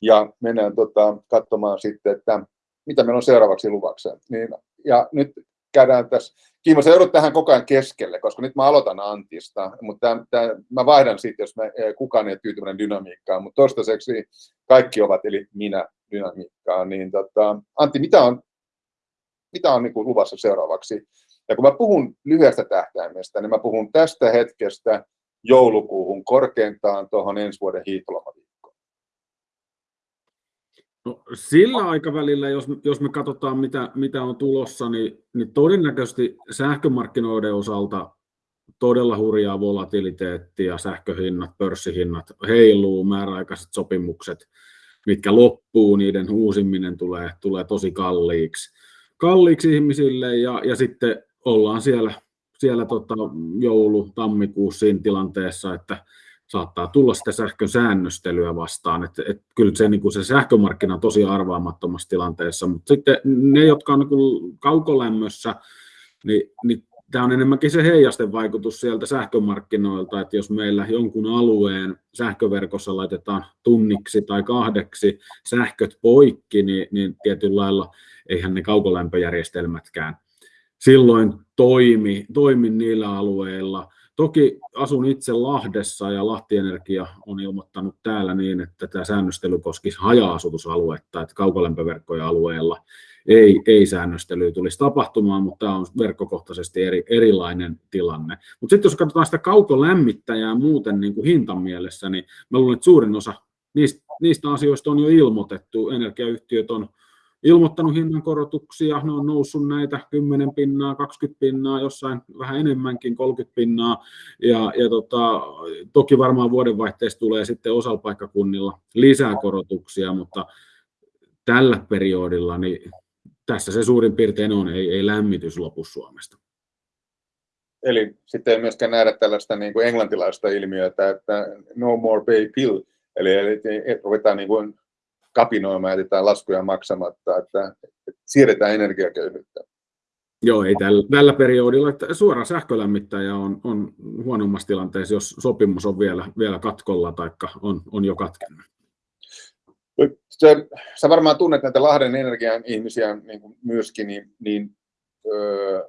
[SPEAKER 1] Ja mennään tota, katsomaan sitten, että mitä meillä on seuraavaksi luvakseen. Niin, ja nyt käydään tässä, Kiimo, sä joudut tähän koko ajan keskelle, koska nyt mä aloitan Antista, mutta tämän, tämän, mä vaihdan sitten, jos mä, eh, kukaan ei ole tyytyväinen dynamiikkaan, mutta toistaiseksi kaikki ovat, eli minä dynamiikkaan, niin tota, Antti, mitä on, mitä on niin kuin luvassa seuraavaksi? Ja kun mä puhun lyhyestä tähtäimestä, niin mä puhun tästä hetkestä joulukuuhun korkeintaan tuohon ensi vuoden hiihtolomaviikkoon.
[SPEAKER 2] No, sillä aikavälillä, jos, jos me katsotaan, mitä, mitä on tulossa, niin, niin todennäköisesti sähkömarkkinoiden osalta todella hurjaa volatiliteettia, sähköhinnat, pörssihinnat heiluu, määräaikaiset sopimukset, mitkä loppuu, niiden uusiminen tulee, tulee tosi kalliiksi, kalliiksi ihmisille ja, ja sitten ollaan siellä, siellä tota joulu, tammikuussa siinä tilanteessa, että saattaa tulla sitä sähkön säännöstelyä vastaan. että et kyllä se, niin se sähkömarkkina on tosi arvaamattomassa tilanteessa, mutta sitten ne, jotka on niin kaukolämmössä, niin, niin tämä on enemmänkin se heijasten vaikutus sieltä sähkömarkkinoilta, että jos meillä jonkun alueen sähköverkossa laitetaan tunniksi tai kahdeksi sähköt poikki, niin, niin tietyllä lailla eihän ne kaukolämpöjärjestelmätkään silloin toimi, toimi niillä alueilla, Toki asun itse Lahdessa ja Lahti Energia on ilmoittanut täällä niin, että tämä säännöstely koskisi haja-asutusaluetta, että kaukolämpöverkkoja alueella ei, ei säännöstelyä tulisi tapahtumaan, mutta tämä on verkkokohtaisesti eri, erilainen tilanne. Mutta sitten jos katsotaan sitä kaukolämmittäjää muuten niin kuin hintan mielessä, niin mä luulen, että suurin osa niistä, niistä asioista on jo ilmoitettu. Energiayhtiöt on ilmoittanut hinnankorotuksia, ne on noussut näitä 10 pinnaa, 20 pinnaa, jossain vähän enemmänkin, 30 pinnaa, ja, ja tota, toki varmaan vuodenvaihteessa tulee sitten osalla paikkakunnilla lisää korotuksia, mutta tällä periodilla niin tässä se suurin piirtein on, ei, ei lämmitys lopu Suomesta.
[SPEAKER 1] Eli sitten ei myöskään nähdä tällaista niin kuin englantilaista ilmiötä, että no more pay pill, eli, eli ruvetaan niin kuin kapinoimaan ja jätetään laskuja maksamatta, että, että siirretään energiaköyhyyttä.
[SPEAKER 2] Joo, ei tällä, tällä periodilla. Että suora sähkölämmittäjä on, on huonommassa tilanteessa, jos sopimus on vielä, vielä katkolla tai on, on jo katkennut.
[SPEAKER 1] Se, sä varmaan tunnet näitä Lahden energian ihmisiä niin kuin myöskin, niin, niin öö,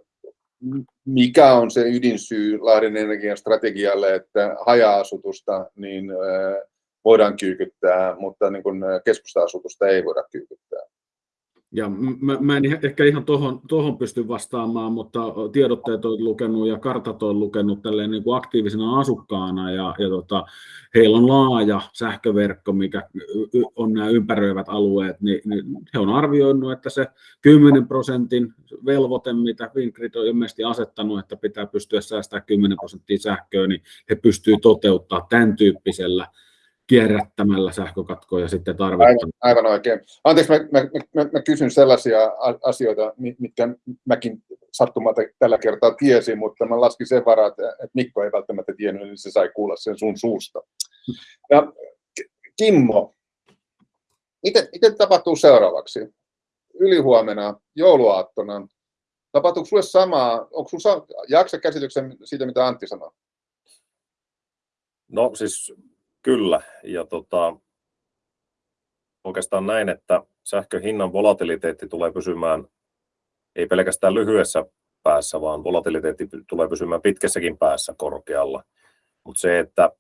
[SPEAKER 1] mikä on se ydinsyy Lahden energian strategialle, että haja-asutusta niin, öö, voidaan kyykyttää, mutta niin kuin keskusta-asutusta ei voida kyykyttää?
[SPEAKER 2] Ja mä, mä en ehkä ihan tuohon tohon pysty vastaamaan, mutta tiedotteet on lukenut ja kartat on lukenut tälleen niin kuin aktiivisena asukkaana ja, ja tota, heillä on laaja sähköverkko, mikä on nämä ympäröivät alueet, niin, niin he on arvioinut, että se 10 prosentin velvoite, mitä Fingrid on ilmeisesti asettanut, että pitää pystyä säästämään 10 prosenttia sähköä, niin he pystyvät toteuttamaan tämän tyyppisellä kierrättämällä sähkökatkoja sitten tarvitaan.
[SPEAKER 1] Aivan, aivan oikein. Anteeksi, mä, mä, mä, mä kysyn sellaisia asioita, mitkä mäkin sattumalta tällä kertaa tiesin, mutta mä laskin sen varaa, että Mikko ei välttämättä tiennyt, niin se sai kuulla sen sun suusta. Ja Kimmo, miten, miten tapahtuu seuraavaksi? Ylihuomenna, jouluaattona, tapahtuuko sulle samaa, onko sinulla jaksa käsityksen siitä, mitä Antti sanoi?
[SPEAKER 3] No siis Kyllä, ja tota, oikeastaan näin, että sähkön hinnan volatiliteetti tulee pysymään ei pelkästään lyhyessä päässä, vaan volatiliteetti tulee pysymään pitkässäkin päässä korkealla. Mutta se, että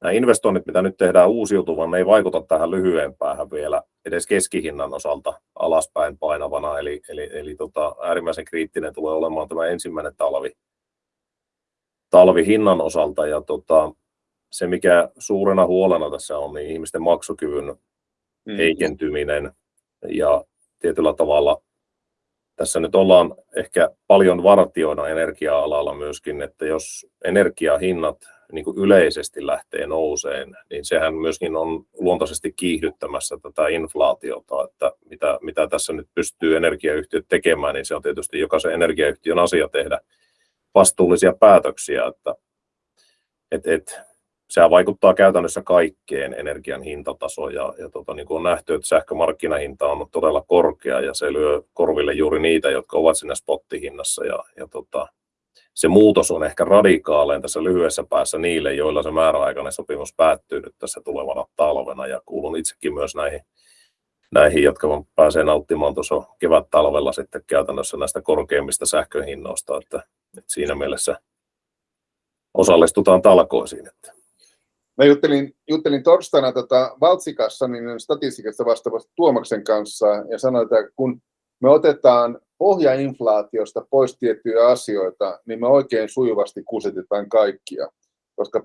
[SPEAKER 3] nämä investoinnit, mitä nyt tehdään uusiutuvan, ne ei vaikuta tähän lyhyen päähän vielä edes keskihinnan osalta alaspäin painavana. Eli, eli, eli tota, äärimmäisen kriittinen tulee olemaan tämä ensimmäinen talvi, talvi hinnan osalta. Ja tota, se, mikä suurena huolena tässä on, niin ihmisten maksukyvyn mm. heikentyminen ja tietyllä tavalla tässä nyt ollaan ehkä paljon vartioina energia-alalla myöskin, että jos energiahinnat niin kuin yleisesti lähtee nouseen, niin sehän myöskin on luontaisesti kiihdyttämässä tätä inflaatiota, että mitä, mitä tässä nyt pystyy energiayhtiöt tekemään, niin se on tietysti jokaisen energiayhtiön asia tehdä vastuullisia päätöksiä, että et, et, sehän vaikuttaa käytännössä kaikkeen energian hintatasoon ja, ja tota, niin kuin on nähty, että sähkömarkkinahinta on todella korkea ja se lyö korville juuri niitä, jotka ovat siinä spottihinnassa ja, ja tota, se muutos on ehkä radikaalein tässä lyhyessä päässä niille, joilla se määräaikainen sopimus päättyy nyt tässä tulevana talvena ja kuulun itsekin myös näihin, näihin jotka pääsee nauttimaan tuossa kevät-talvella sitten käytännössä näistä korkeimmista sähköhinnoista, että, että siinä mielessä osallistutaan talkoisiin. Että
[SPEAKER 1] Mä juttelin, juttelin torstaina tota Valtsikassa niin statistiikasta vastaavasta Tuomaksen kanssa ja sanoin, että kun me otetaan pohjainflaatiosta pois tiettyjä asioita, niin me oikein sujuvasti kusetetaan kaikkia. Koska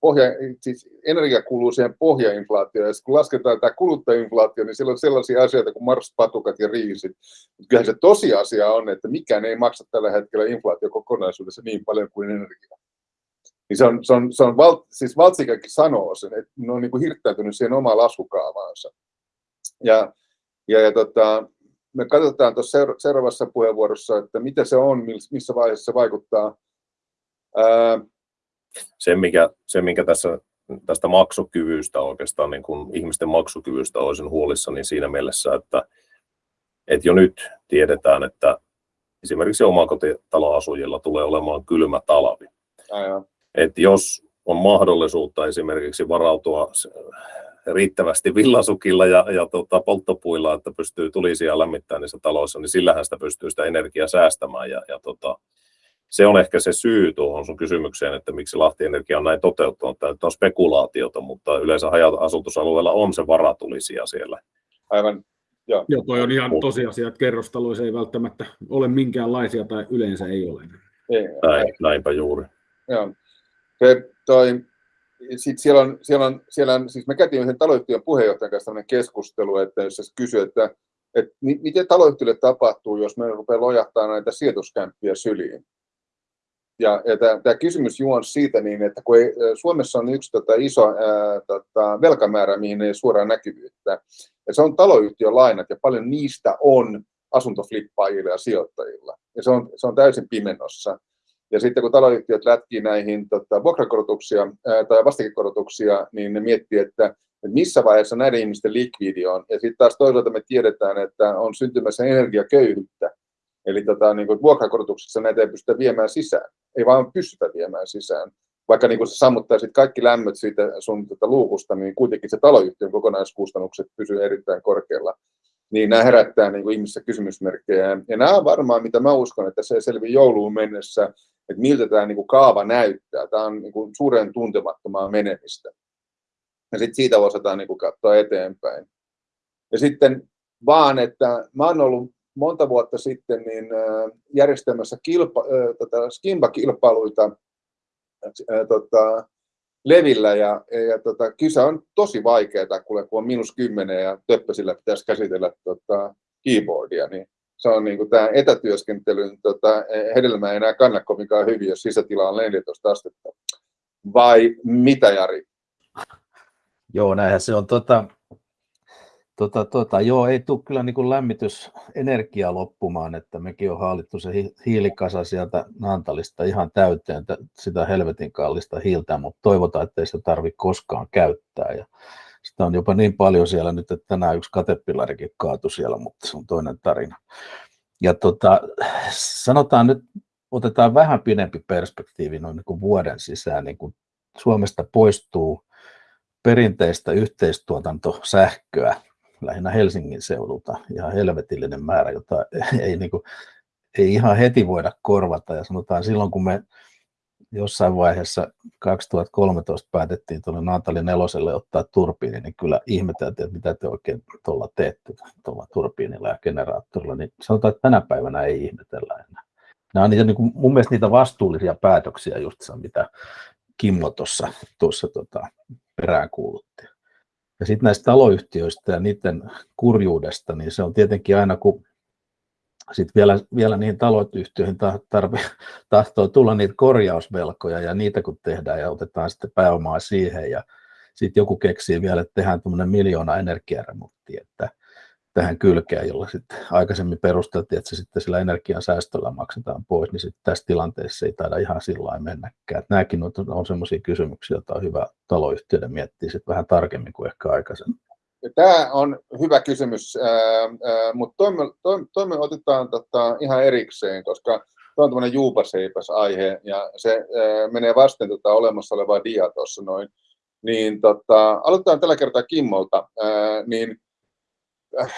[SPEAKER 1] pohja, siis energia kuuluu siihen pohjainflaatioon, ja kun lasketaan tämä kuluttajainflaatio, niin siellä on sellaisia asioita kuin marspatukat ja riisit. Mutta kyllähän se tosiasia on, että mikään ei maksa tällä hetkellä inflaatio kokonaisuudessa niin paljon kuin energia. Niin se on, se on, se on val, siis Valtsikakin sanoo sen, että ne on niin kuin hirttäytynyt siihen omaan laskukaavaansa. Ja, ja, ja tota, me katsotaan tuossa seuraavassa puheenvuorossa, että mitä se on, missä vaiheessa se vaikuttaa. Ää...
[SPEAKER 3] Se, mikä, se, mikä tässä tästä maksukyvystä oikeastaan, niin kuin ihmisten maksukyvystä olisin huolissa, niin siinä mielessä, että, että jo nyt tiedetään, että esimerkiksi omakotitaloasujilla tulee olemaan kylmä talvi.
[SPEAKER 1] Aivan
[SPEAKER 3] että jos on mahdollisuutta esimerkiksi varautua riittävästi villasukilla ja, ja tota, polttopuilla, että pystyy tulisia lämmittämään niissä taloissa, niin sillähän sitä pystyy sitä energiaa säästämään. Ja, ja tota, se on ehkä se syy tuohon sun kysymykseen, että miksi Lahti Energia on näin toteuttanut. Tämä on spekulaatiota, mutta yleensä haja-asutusalueella on se varatulisia siellä.
[SPEAKER 1] Aivan,
[SPEAKER 2] Joo. Joo, toi on ihan tosiasia, että kerrostaloissa ei välttämättä ole minkäänlaisia tai yleensä ei ole.
[SPEAKER 3] Ei, Näin, näinpä juuri.
[SPEAKER 1] Joo. Se, toi, sit siellä on, siellä on, siellä on, siis me käytiin yhden taloyhtiön puheenjohtajan kanssa keskustelu, että jos se kysyy, että, että miten taloyhtiölle tapahtuu, jos me rupeaa lojahtaa näitä sijoituskämppiä syliin. Ja, ja tämä, kysymys juon siitä, niin, että kun ei, Suomessa on yksi tota, iso ää, tota, velkamäärä, mihin ei suoraan näkyvyyttä, ja se on taloyhtiölainat, ja paljon niistä on asuntoflippaajilla ja sijoittajilla. Ja se on, se on täysin pimennossa. Ja sitten kun taloyhtiöt lätkii näihin tota, vuokrakorotuksia ää, tai vastikekorotuksia, niin ne miettii, että missä vaiheessa näiden ihmisten likvidi on. Ja sitten taas toisaalta me tiedetään, että on syntymässä energiaköyhyyttä. Eli tota, niin kuin vuokrakorotuksessa näitä ei pystytä viemään sisään, ei vaan pystytä viemään sisään. Vaikka niin kuin sä sammuttaisit kaikki lämmöt siitä sun tota luukusta, niin kuitenkin se taloyhtiön kokonaiskustannukset pysyy erittäin korkealla. Niin nämä herättää niin kuin ihmisissä kysymysmerkkejä. Ja nämä on varmaan, mitä mä uskon, että se selvii jouluun mennessä, että miltä tämä niin kuin kaava näyttää. Tämä on niin kuin suuren tuntemattomaa menemistä. Ja sitten siitä osataan niin kuin katsoa eteenpäin. Ja sitten vaan, että mä oon ollut monta vuotta sitten niin järjestämässä kilpa, tota, skimba-kilpailuita tota, levillä ja, ja tota, kyse on tosi vaikeaa, kun on miinus kymmenen ja töppösillä pitäisi käsitellä tota, keyboardia, niin se on niin kuin tämä etätyöskentelyn tota, hedelmä ei enää kanna kovinkaan hyvin, jos sisätila on 14 astetta. Vai mitä, Jari?
[SPEAKER 4] Joo, näinhän se on. Tota, Tota, tota, joo, ei tule kyllä niin kuin lämmitysenergia loppumaan, että mekin on haalittu se hiilikasa sieltä Naantalista ihan täyteen sitä helvetin kallista hiiltä, mutta toivotaan, että ei sitä tarvitse koskaan käyttää. Ja sitä on jopa niin paljon siellä nyt, että tänään yksi katepillarikin kaatui siellä, mutta se on toinen tarina. Ja tota, sanotaan nyt, otetaan vähän pidempi perspektiivi noin niin kuin vuoden sisään, niin kuin Suomesta poistuu perinteistä yhteistuotantosähköä lähinnä Helsingin seudulta ihan helvetillinen määrä, jota ei, niin kuin, ei ihan heti voida korvata. Ja sanotaan silloin, kun me jossain vaiheessa 2013 päätettiin tuolle Naantali neloselle ottaa turbiini, niin kyllä ihmeteltiin, että mitä te oikein tuolla teette tuolla turbiinilla ja generaattorilla, niin sanotaan, että tänä päivänä ei ihmetellä enää. Nämä on niitä, niin kuin, mun mielestä niitä vastuullisia päätöksiä just mitä Kimmo tuossa, tuossa tota, peräänkuulutti. Ja sitten näistä taloyhtiöistä ja niiden kurjuudesta, niin se on tietenkin aina, kun sitten vielä, vielä niihin taloyhtiöihin tarvi, tahtoo tulla niitä korjausvelkoja ja niitä kun tehdään ja otetaan sitten pääomaa siihen ja sitten joku keksii vielä, että tehdään tuommoinen miljoona energiaremontti, että tähän kylkeen, jolla sitten aikaisemmin perusteltiin, että se sitten sillä energian säästöllä maksetaan pois, niin sitten tässä tilanteessa ei taida ihan sillä mennäkään. Että nämäkin on, on sellaisia kysymyksiä, joita on hyvä taloyhtiöiden miettiä sitten vähän tarkemmin kuin ehkä aikaisemmin.
[SPEAKER 1] Tämä on hyvä kysymys, mutta toimi, otetaan tota ihan erikseen, koska Tämä on tämmöinen juupaseipäs aihe ja se menee vasten tota olemassa olevaa dia tuossa noin. Niin tota, aloitetaan tällä kertaa Kimmolta. Niin Äh,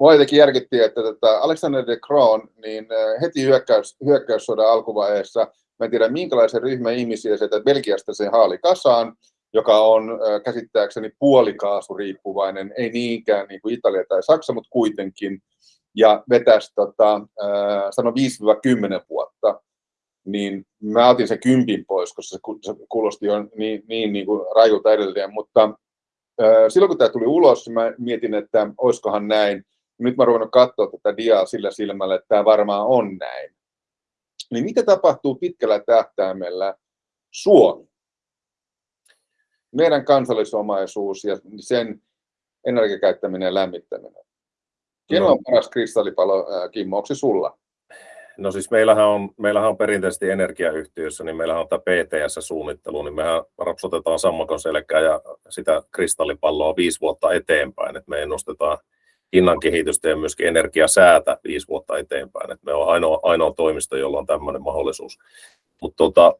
[SPEAKER 1] mua jotenkin järkytti, että tota Alexander de Croo, niin heti hyökkäys, hyökkäyssodan alkuvaiheessa, mä en tiedä minkälaisen ryhmän ihmisiä sieltä Belgiasta se haali kasaan, joka on käsittääkseni puolikaasuriippuvainen, ei niinkään niin kuin Italia tai Saksa, mutta kuitenkin, ja vetäisi, tota, sano 5-10 vuotta, niin mä otin se kympin pois, koska se kuulosti jo niin, niin, niin kuin rajulta edelleen, mutta silloin kun tämä tuli ulos, mä mietin, että olisikohan näin. Nyt mä ruvennut katsoa tätä diaa sillä silmällä, että tämä varmaan on näin. Niin mitä tapahtuu pitkällä tähtäimellä Suomi? Meidän kansallisomaisuus ja sen energiakäyttäminen ja lämmittäminen. Kenen on paras kristallipalo, Kimmo, onko se sulla?
[SPEAKER 3] No siis meillähän on, meillähän on perinteisesti energiayhtiössä, niin meillähän on tämä PTS-suunnittelu, niin mehän rapsutetaan sammakon selkää ja sitä kristallipalloa viisi vuotta eteenpäin, että me ennustetaan hinnan kehitystä ja myöskin energiasäätä viisi vuotta eteenpäin, että me on ainoa, ainoa toimisto, jolla on tämmöinen mahdollisuus. Mutta tota,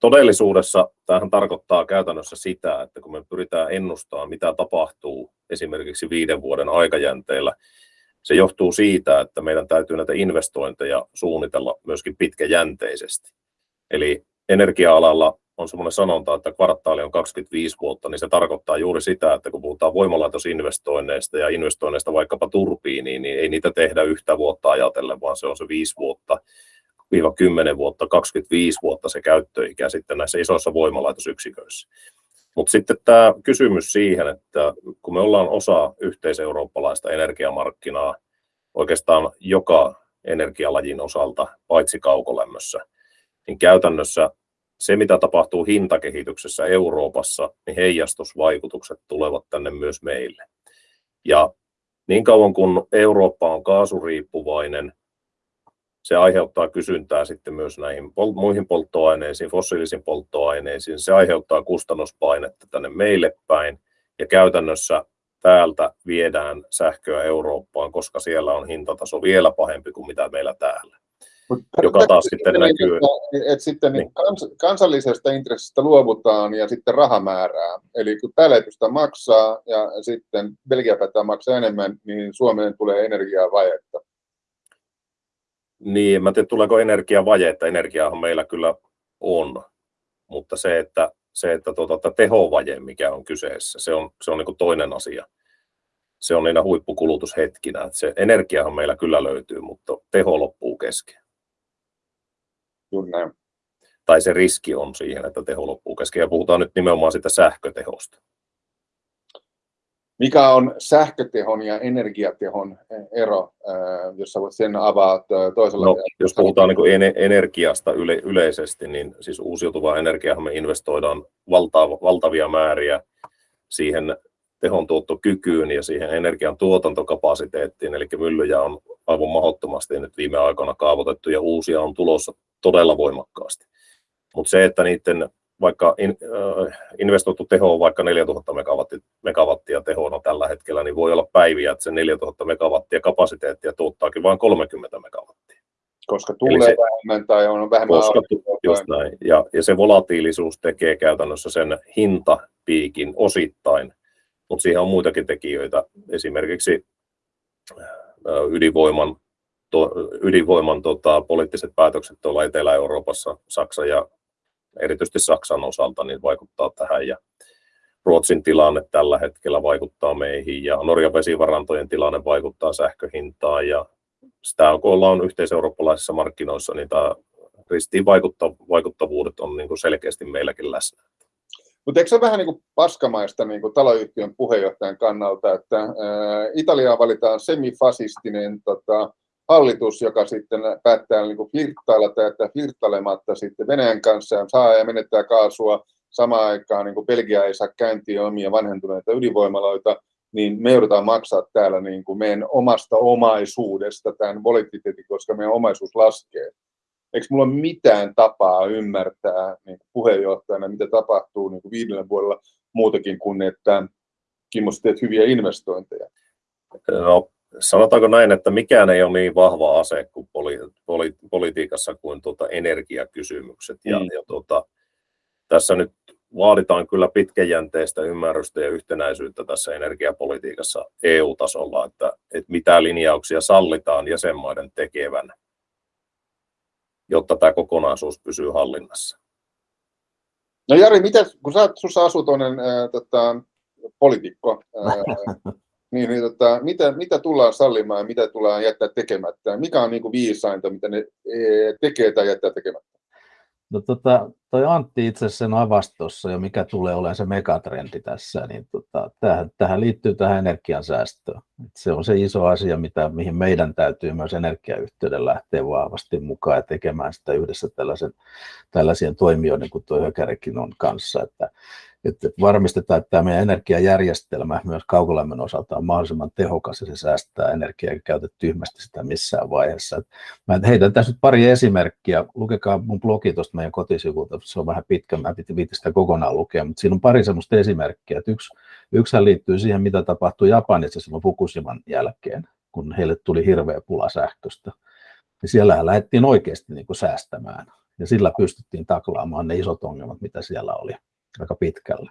[SPEAKER 3] todellisuudessa tämähän tarkoittaa käytännössä sitä, että kun me pyritään ennustamaan, mitä tapahtuu esimerkiksi viiden vuoden aikajänteellä, se johtuu siitä, että meidän täytyy näitä investointeja suunnitella myöskin pitkäjänteisesti. Eli energia-alalla on semmoinen sanonta, että kvartaali on 25 vuotta, niin se tarkoittaa juuri sitä, että kun puhutaan voimalaitosinvestoinneista ja investoinneista vaikkapa turbiiniin, niin ei niitä tehdä yhtä vuotta ajatellen, vaan se on se 5 vuotta, 10 vuotta, 25 vuotta se käyttöikä sitten näissä isoissa voimalaitosyksiköissä. Mutta sitten tämä kysymys siihen, että kun me ollaan osa yhteiseurooppalaista energiamarkkinaa oikeastaan joka energialajin osalta, paitsi kaukolämmössä, niin käytännössä se, mitä tapahtuu hintakehityksessä Euroopassa, niin heijastusvaikutukset tulevat tänne myös meille. Ja niin kauan kun Eurooppa on kaasuriippuvainen, se aiheuttaa kysyntää sitten myös näihin pol- muihin polttoaineisiin, fossiilisiin polttoaineisiin. Se aiheuttaa kustannuspainetta tänne meille päin. Ja käytännössä täältä viedään sähköä Eurooppaan, koska siellä on hintataso vielä pahempi kuin mitä meillä täällä.
[SPEAKER 1] Mut
[SPEAKER 3] joka taas sitten
[SPEAKER 1] niin,
[SPEAKER 3] näkyy.
[SPEAKER 1] Että, että sitten niin. Kans, kansallisesta intressistä luovutaan ja sitten rahamäärää. Eli kun täällä pystytä maksaa ja sitten Belgia päättää maksaa enemmän, niin Suomeen tulee energiaa vajetta.
[SPEAKER 3] Niin, mä tiedä tuleeko energiavaje, että energiaahan meillä kyllä on, mutta se, että, se, että tuota, että tehovaje, mikä on kyseessä, se on, se on niin toinen asia. Se on niinä huippukulutushetkinä. Että se energiahan meillä kyllä löytyy, mutta teho loppuu kesken.
[SPEAKER 1] Juuri näin.
[SPEAKER 3] Tai se riski on siihen, että teho loppuu kesken. Ja puhutaan nyt nimenomaan sitä sähkötehosta.
[SPEAKER 1] Mikä on sähkötehon ja energiatehon ero, äh, jos sä voit sen avaat äh, toisella?
[SPEAKER 3] No, jos puhutaan niin energiasta yle- yleisesti, niin siis uusiutuvaa energiaa me investoidaan valta- valtavia määriä siihen tehon tuottokykyyn ja siihen energian tuotantokapasiteettiin, eli myllyjä on aivan mahdottomasti nyt viime aikoina kaavoitettu ja uusia on tulossa todella voimakkaasti. Mutta se, että niiden vaikka in, äh, investoitu teho on vaikka 4000 megawattia, megawattia tehona tällä hetkellä, niin voi olla päiviä, että se 4000 megawattia kapasiteettia tuottaakin vain 30 megawattia.
[SPEAKER 1] Koska tulee se, vähemmän tai on vähemmän
[SPEAKER 3] koska, just näin. Ja, ja se volatiilisuus tekee käytännössä sen hintapiikin osittain, mutta siihen on muitakin tekijöitä, esimerkiksi ydinvoiman, to, ydinvoiman tota, poliittiset päätökset tuolla Etelä-Euroopassa, Saksa ja erityisesti Saksan osalta niin vaikuttaa tähän ja Ruotsin tilanne tällä hetkellä vaikuttaa meihin ja Norjan vesivarantojen tilanne vaikuttaa sähköhintaan ja sitä kun ollaan yhteiseurooppalaisissa markkinoissa, niin tämä ristiin vaikuttavuudet on niin kuin selkeästi meilläkin läsnä.
[SPEAKER 1] Mutta eikö se vähän niin kuin paskamaista niin kuin taloyhtiön puheenjohtajan kannalta, että ää, valitaan semifasistinen tota, hallitus, joka sitten päättää niin kuin flirttailla tai jättää flirttailematta sitten Venäjän kanssa saa ja menettää kaasua samaan aikaan, niin kuin Belgia ei saa käyntiin omia vanhentuneita ydinvoimaloita, niin me joudutaan maksaa täällä niin kuin meidän omasta omaisuudesta tämän volatiliteetin, koska meidän omaisuus laskee. Eikö mulla ole mitään tapaa ymmärtää niin puheenjohtajana, mitä tapahtuu niin kuin viidellä vuodella muutakin kuin, että Kimmo, teet hyviä investointeja?
[SPEAKER 3] No, sanotaanko näin, että mikään ei ole niin vahva ase kuin poli, poli, politiikassa kuin tuota energiakysymykset. Mm. Ja, ja tuota, tässä nyt vaaditaan kyllä pitkäjänteistä ymmärrystä ja yhtenäisyyttä tässä energiapolitiikassa EU-tasolla, että, että mitä linjauksia sallitaan jäsenmaiden tekevän, jotta tämä kokonaisuus pysyy hallinnassa.
[SPEAKER 1] No Jari, mitä, kun sä, sussa asuu tuollainen tota, poliitikko, ää, niin, niin tota, mitä, mitä tullaan sallimaan ja mitä tullaan jättää tekemättä? Mikä on niin kuin viisainta, mitä ne e, tekee tai jättää tekemättä?
[SPEAKER 4] No tota, toi Antti itse sen avastossa ja mikä tulee olemaan se megatrendi tässä, niin tota, tähän, tähän liittyy tähän energiansäästöön. Et se on se iso asia, mitä, mihin meidän täytyy myös energiayhteyden lähteä vahvasti mukaan ja tekemään sitä yhdessä tällaisen, tällaisien toimijoiden kuin tuo Hökärikin on kanssa, että että varmistetaan, että tämä meidän energiajärjestelmä myös kaukolämmön osalta on mahdollisimman tehokas ja se säästää energiaa eikä käytä tyhmästi sitä missään vaiheessa. Mä heitän tässä nyt pari esimerkkiä. Lukekaa mun blogi tuosta meidän kotisivulta, se on vähän pitkä, mä viitti sitä kokonaan lukea, mutta siinä on pari semmoista esimerkkiä. Yksi, yksihän liittyy siihen, mitä tapahtui Japanissa silloin Fukushiman jälkeen, kun heille tuli hirveä pula sähköstä. Ja siellähän lähdettiin oikeasti niin kuin säästämään ja sillä pystyttiin taklaamaan ne isot ongelmat, mitä siellä oli aika pitkälle.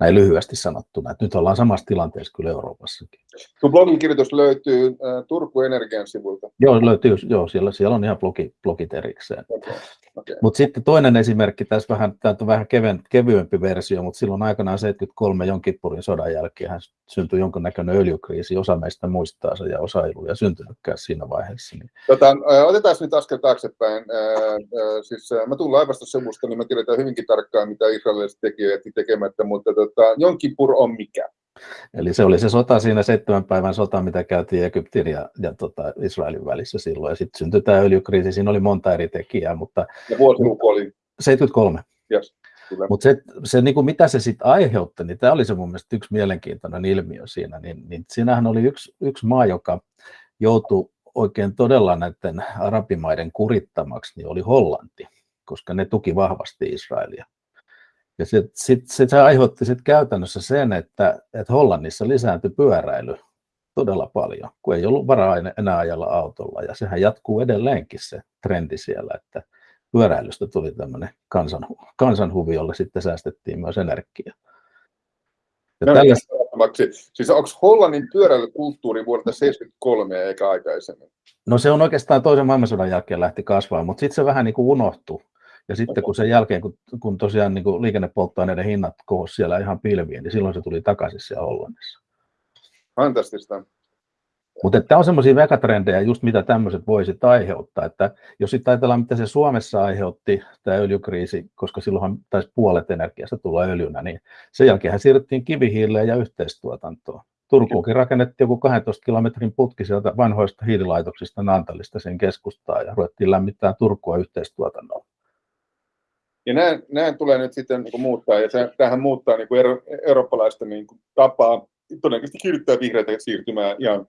[SPEAKER 4] Näin lyhyesti sanottuna, että nyt ollaan samassa tilanteessa kyllä Euroopassakin.
[SPEAKER 1] Tuo blogin kirjoitus löytyy äh, Turku Energian sivulta.
[SPEAKER 4] Joo, löytyy, joo siellä, siellä on ihan blogi, blogit erikseen. Okay. Okay. Mutta sitten toinen esimerkki, tässä vähän, tämä on vähän keven, kevyempi versio, mutta silloin aikanaan 73 Jonkippurin sodan jälkeen syntyi jonkinnäköinen öljykriisi. Osa meistä muistaa se ja osa ei ollut ja syntynytkään siinä vaiheessa. Niin.
[SPEAKER 1] Tota, otetaan nyt askel taaksepäin. siis, mä tulen laivastosevusta, niin mä tiedetään hyvinkin tarkkaan, mitä israelilaiset tekivät tekemättä, mutta tota, Jonkipur on mikä?
[SPEAKER 4] Eli se oli se sota siinä seitsemän päivän sota, mitä käytiin Egyptin ja, ja tota, Israelin välissä silloin. Ja sitten syntyi tämä öljykriisi, siinä oli monta eri tekijää. Mutta,
[SPEAKER 1] ja vuosiluku oli?
[SPEAKER 4] 73.
[SPEAKER 1] Yes.
[SPEAKER 4] Mutta se, se niin kuin mitä se sitten aiheutti, niin tämä oli se mun mielestä yksi mielenkiintoinen ilmiö siinä. Niin, niin siinähän oli yksi, yksi maa, joka joutui oikein todella näiden arabimaiden kurittamaksi, niin oli Hollanti, koska ne tuki vahvasti Israelia. Ja sit, sit, sit se aiheutti sit käytännössä sen, että, että Hollannissa lisääntyi pyöräily todella paljon, kun ei ollut varaa enää ajalla autolla. Ja sehän jatkuu edelleenkin se trendi siellä, että pyöräilystä tuli tämmöinen kansan, kansanhuvi, jolle sitten säästettiin myös energiaa.
[SPEAKER 1] Ja tällä... Siis onko Hollannin pyöräilykulttuuri vuodelta 1973 eikä aikaisemmin?
[SPEAKER 4] No se on oikeastaan toisen maailmansodan jälkeen lähti kasvamaan, mutta sitten se vähän niin kuin unohtui. Ja sitten kun sen jälkeen, kun, kun tosiaan niin kuin liikennepolttoaineiden hinnat kohosi siellä ihan pilviin, niin silloin se tuli takaisin siellä Hollannissa.
[SPEAKER 1] Fantastista.
[SPEAKER 4] Mutta tämä on semmoisia megatrendejä, just mitä tämmöiset voisit aiheuttaa. Että jos sitten ajatellaan, mitä se Suomessa aiheutti, tämä öljykriisi, koska silloinhan taisi puolet energiasta tulla öljynä, niin sen jälkeen siirryttiin kivihiileen ja yhteistuotantoon. Turkuunkin rakennettiin joku 12 kilometrin putki sieltä vanhoista hiililaitoksista Nantalista sen keskustaan ja ruvettiin lämmittää Turkua yhteistuotannolla.
[SPEAKER 1] Ja näin, näin tulee nyt sitten niin kuin muuttaa, ja se, tähän muuttaa niin kuin euro, eurooppalaista niin kuin tapaa todennäköisesti kiihdyttää vihreitä siirtymään ihan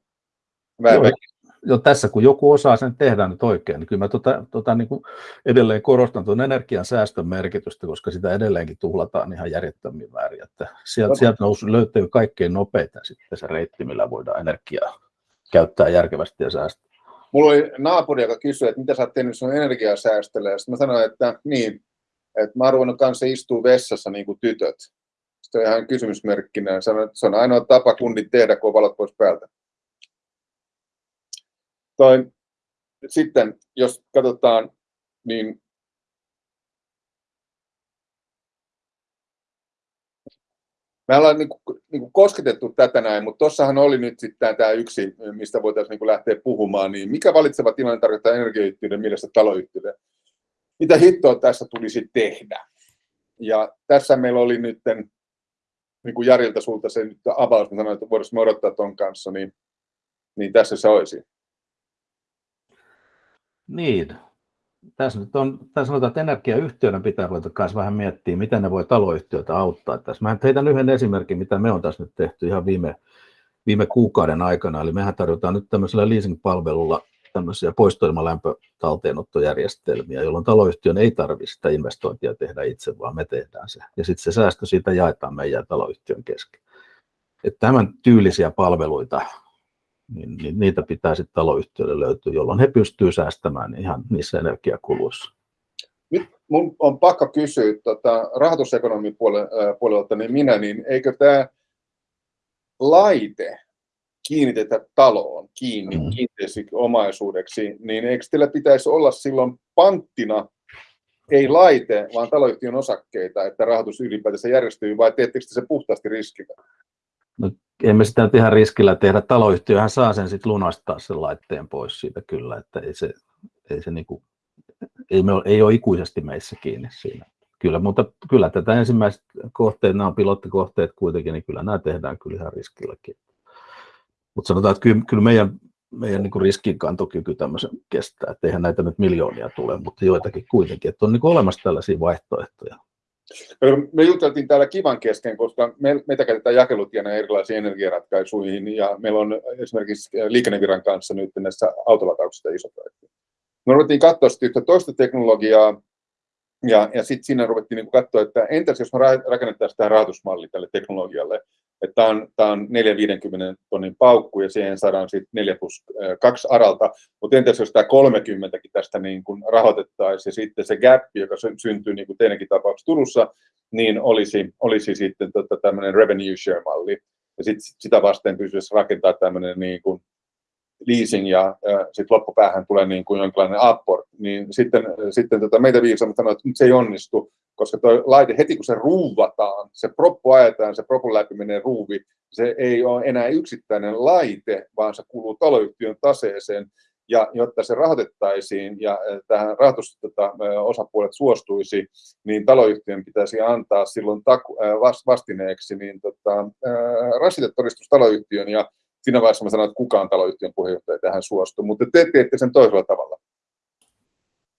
[SPEAKER 4] jo, tässä kun joku osaa sen tehdä nyt oikein, niin kyllä mä tota, tota, niin kuin edelleen korostan tuon energian säästön merkitystä, koska sitä edelleenkin tuhlataan ihan järjettömiin väärin. Että sieltä, no. sieltä nousu, löytyy kaikkein nopeita sitten se reitti, millä voidaan energiaa käyttää järkevästi ja säästää.
[SPEAKER 1] Mulla oli naapuri, joka kysyi, että mitä sä oot tehnyt sun energiasäästölle, ja sitten mä sanoin, että niin, että mä oon ruvennut kanssa istua vessassa niin kuin tytöt. Sitten on ihan kysymysmerkkinä, sanoin, että se on ainoa tapa kunnit tehdä, kun valot pois päältä. Toi, sitten jos katsotaan, niin Me ollaan niin kuin, niin kuin kosketettu tätä näin, mutta tuossahan oli nyt sitten tämä yksi, mistä voitaisiin niin lähteä puhumaan, niin mikä valitseva tilanne tarkoittaa energiayhtiöiden mielestä taloyhtiöiden? Mitä hittoa tässä tulisi tehdä? Ja tässä meillä oli nyt niin kuin Jarilta sulta se nyt avaus, mä sanoin, että voitaisiin odottaa tuon kanssa, niin, niin tässä se olisi.
[SPEAKER 4] Niin. Tässä nyt on, tässä sanotaan, että energiayhtiöiden pitää ruveta myös vähän miettiä, miten ne voi taloyhtiöitä auttaa. Tässä mä heitän yhden esimerkin, mitä me on tässä nyt tehty ihan viime, viime kuukauden aikana. Eli mehän tarjotaan nyt tämmöisellä leasing-palvelulla tämmöisiä poistoilmalämpötalteenottojärjestelmiä, jolloin taloyhtiön ei tarvitse sitä investointia tehdä itse, vaan me tehdään se. Ja sitten se säästö siitä jaetaan meidän taloyhtiön kesken. Että tämän tyylisiä palveluita niin, niin niitä pitää sitten taloyhtiöille löytyä, jolloin he pystyvät säästämään ihan niissä energiakuluissa.
[SPEAKER 1] Nyt mun on pakko kysyä tota, rahoitusekonomin puolelta, niin minä, niin eikö tämä laite kiinnitetä taloon kiinni mm. kiinteäksi omaisuudeksi, niin eikö teillä pitäisi olla silloin panttina ei laite, vaan taloyhtiön osakkeita, että rahoitus ylipäätänsä järjestyy, vai teettekö se puhtaasti riskillä?
[SPEAKER 4] No, emme sitä nyt ihan riskillä tehdä. Taloyhtiöhän saa sen sitten lunastaa sen laitteen pois siitä kyllä, että ei se, ei se niinku, ei, me ole, ei ole ikuisesti meissä kiinni siinä. Kyllä, mutta kyllä tätä ensimmäiset kohteet, nämä on pilottikohteet kuitenkin, niin kyllä nämä tehdään kyllä ihan riskilläkin. Mutta sanotaan, että kyllä, kyllä meidän, meidän niin riskinkantokyky tämmöisen kestää, että eihän näitä nyt miljoonia tule, mutta joitakin kuitenkin, että on niin olemassa tällaisia vaihtoehtoja.
[SPEAKER 1] Me juteltiin täällä kivan kesken, koska me, meitä käytetään jakelutiena erilaisiin energiaratkaisuihin ja meillä on esimerkiksi liikenneviran kanssa nyt näissä autolatauksissa iso projekti. Me ruvettiin katsoa sitten yhtä toista teknologiaa ja, ja sitten siinä ruvettiin niin katsoa, että entäs jos me rakennettaisiin tämä rahoitusmalli tälle teknologialle, tämä on, tämä on 450 tonnin paukku ja siihen saadaan sitten 4 plus 2 aralta, mutta entäs jos tämä 30 tästä niin kuin rahoitettaisiin ja sitten se gap, joka syntyy niin kuin teidänkin tapauksessa Turussa, niin olisi, olisi sitten tota, tämmöinen revenue share-malli. Ja sit, sitä vasten pystyisi rakentaa tämmöinen niin kuin leasing ja, sitten loppupäähän tulee niin kuin jonkinlainen apport, niin sitten, sitten tota meitä viisaammat sanoo, että nyt se ei onnistu, koska tuo laite heti kun se ruuvataan, se proppu ajetaan, se propun läpi menee ruuvi, se ei ole enää yksittäinen laite, vaan se kuuluu taloyhtiön taseeseen, ja jotta se rahoitettaisiin ja tähän rahoitusosapuolet tota, suostuisi, niin taloyhtiön pitäisi antaa silloin taku, vastineeksi niin tota, rasitetoristus taloyhtiön ja siinä vaiheessa mä sanoin, että kukaan taloyhtiön puheenjohtaja tähän suostuu, mutta te teette sen toisella tavalla.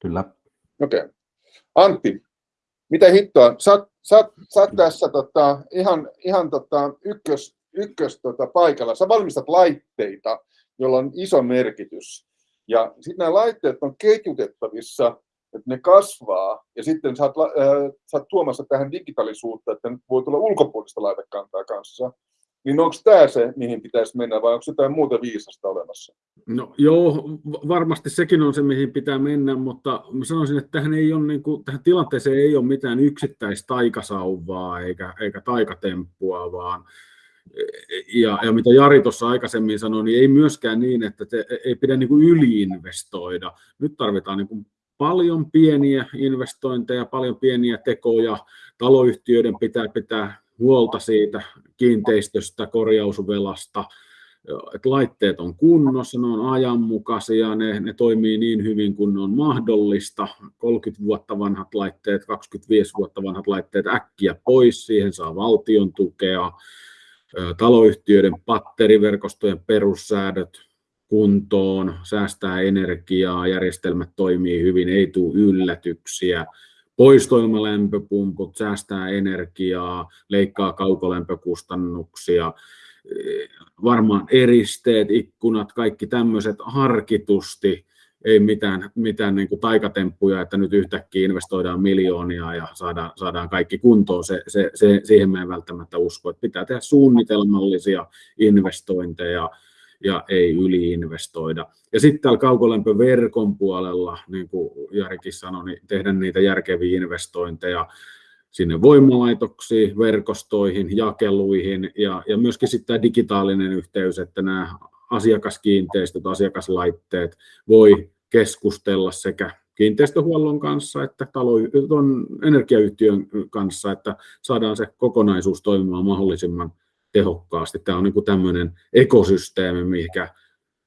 [SPEAKER 4] Kyllä.
[SPEAKER 1] Okei. Okay. Antti, mitä hittoa? Sä, sä, sä tässä tota, ihan, ihan tota, ykkös, ykkös tota, paikalla. Sä valmistat laitteita, joilla on iso merkitys. Ja sitten nämä laitteet on ketjutettavissa että ne kasvaa ja sitten sä oot, äh, sä oot tuomassa tähän digitaalisuutta, että nyt voi tulla ulkopuolista laitekantaa kanssa, niin onko tämä se, mihin pitäisi mennä vai onko jotain muuta viisasta olemassa?
[SPEAKER 2] No joo, varmasti sekin on se, mihin pitää mennä, mutta mä sanoisin, että tähän, ei ole, niin kuin, tähän tilanteeseen ei ole mitään yksittäistä taikasauvaa eikä, eikä taikatemppua, vaan ja, ja mitä Jari tuossa aikaisemmin sanoi, niin ei myöskään niin, että te, ei pidä niin kuin yliinvestoida. Nyt tarvitaan niin kuin paljon pieniä investointeja, paljon pieniä tekoja. Taloyhtiöiden pitää pitää huolta siitä kiinteistöstä, korjausvelasta, että laitteet on kunnossa, ne on ajanmukaisia, ne, ne toimii niin hyvin kuin ne on mahdollista. 30 vuotta vanhat laitteet, 25 vuotta vanhat laitteet äkkiä pois, siihen saa valtion tukea. Taloyhtiöiden patteriverkostojen perussäädöt kuntoon, säästää energiaa, järjestelmät toimii hyvin, ei tule yllätyksiä poistoilmalämpöpumput säästää energiaa, leikkaa kaukolämpökustannuksia, varmaan eristeet, ikkunat, kaikki tämmöiset harkitusti, ei mitään, mitään niin kuin taikatemppuja, että nyt yhtäkkiä investoidaan miljoonia ja saadaan, saadaan kaikki kuntoon. Se, se, se, siihen me ei välttämättä usko, että pitää tehdä suunnitelmallisia investointeja, ja ei yliinvestoida. Ja sitten täällä kaukolämpöverkon puolella, niin kuin Jarikin sanoi, niin tehdä niitä järkeviä investointeja sinne voimalaitoksiin, verkostoihin, jakeluihin ja, ja myöskin sitten tämä digitaalinen yhteys, että nämä asiakaskiinteistöt, asiakaslaitteet voi keskustella sekä kiinteistöhuollon kanssa että talo, energiayhtiön kanssa, että saadaan se kokonaisuus toimimaan mahdollisimman tehokkaasti. Tämä on niin tämmöinen ekosysteemi, mikä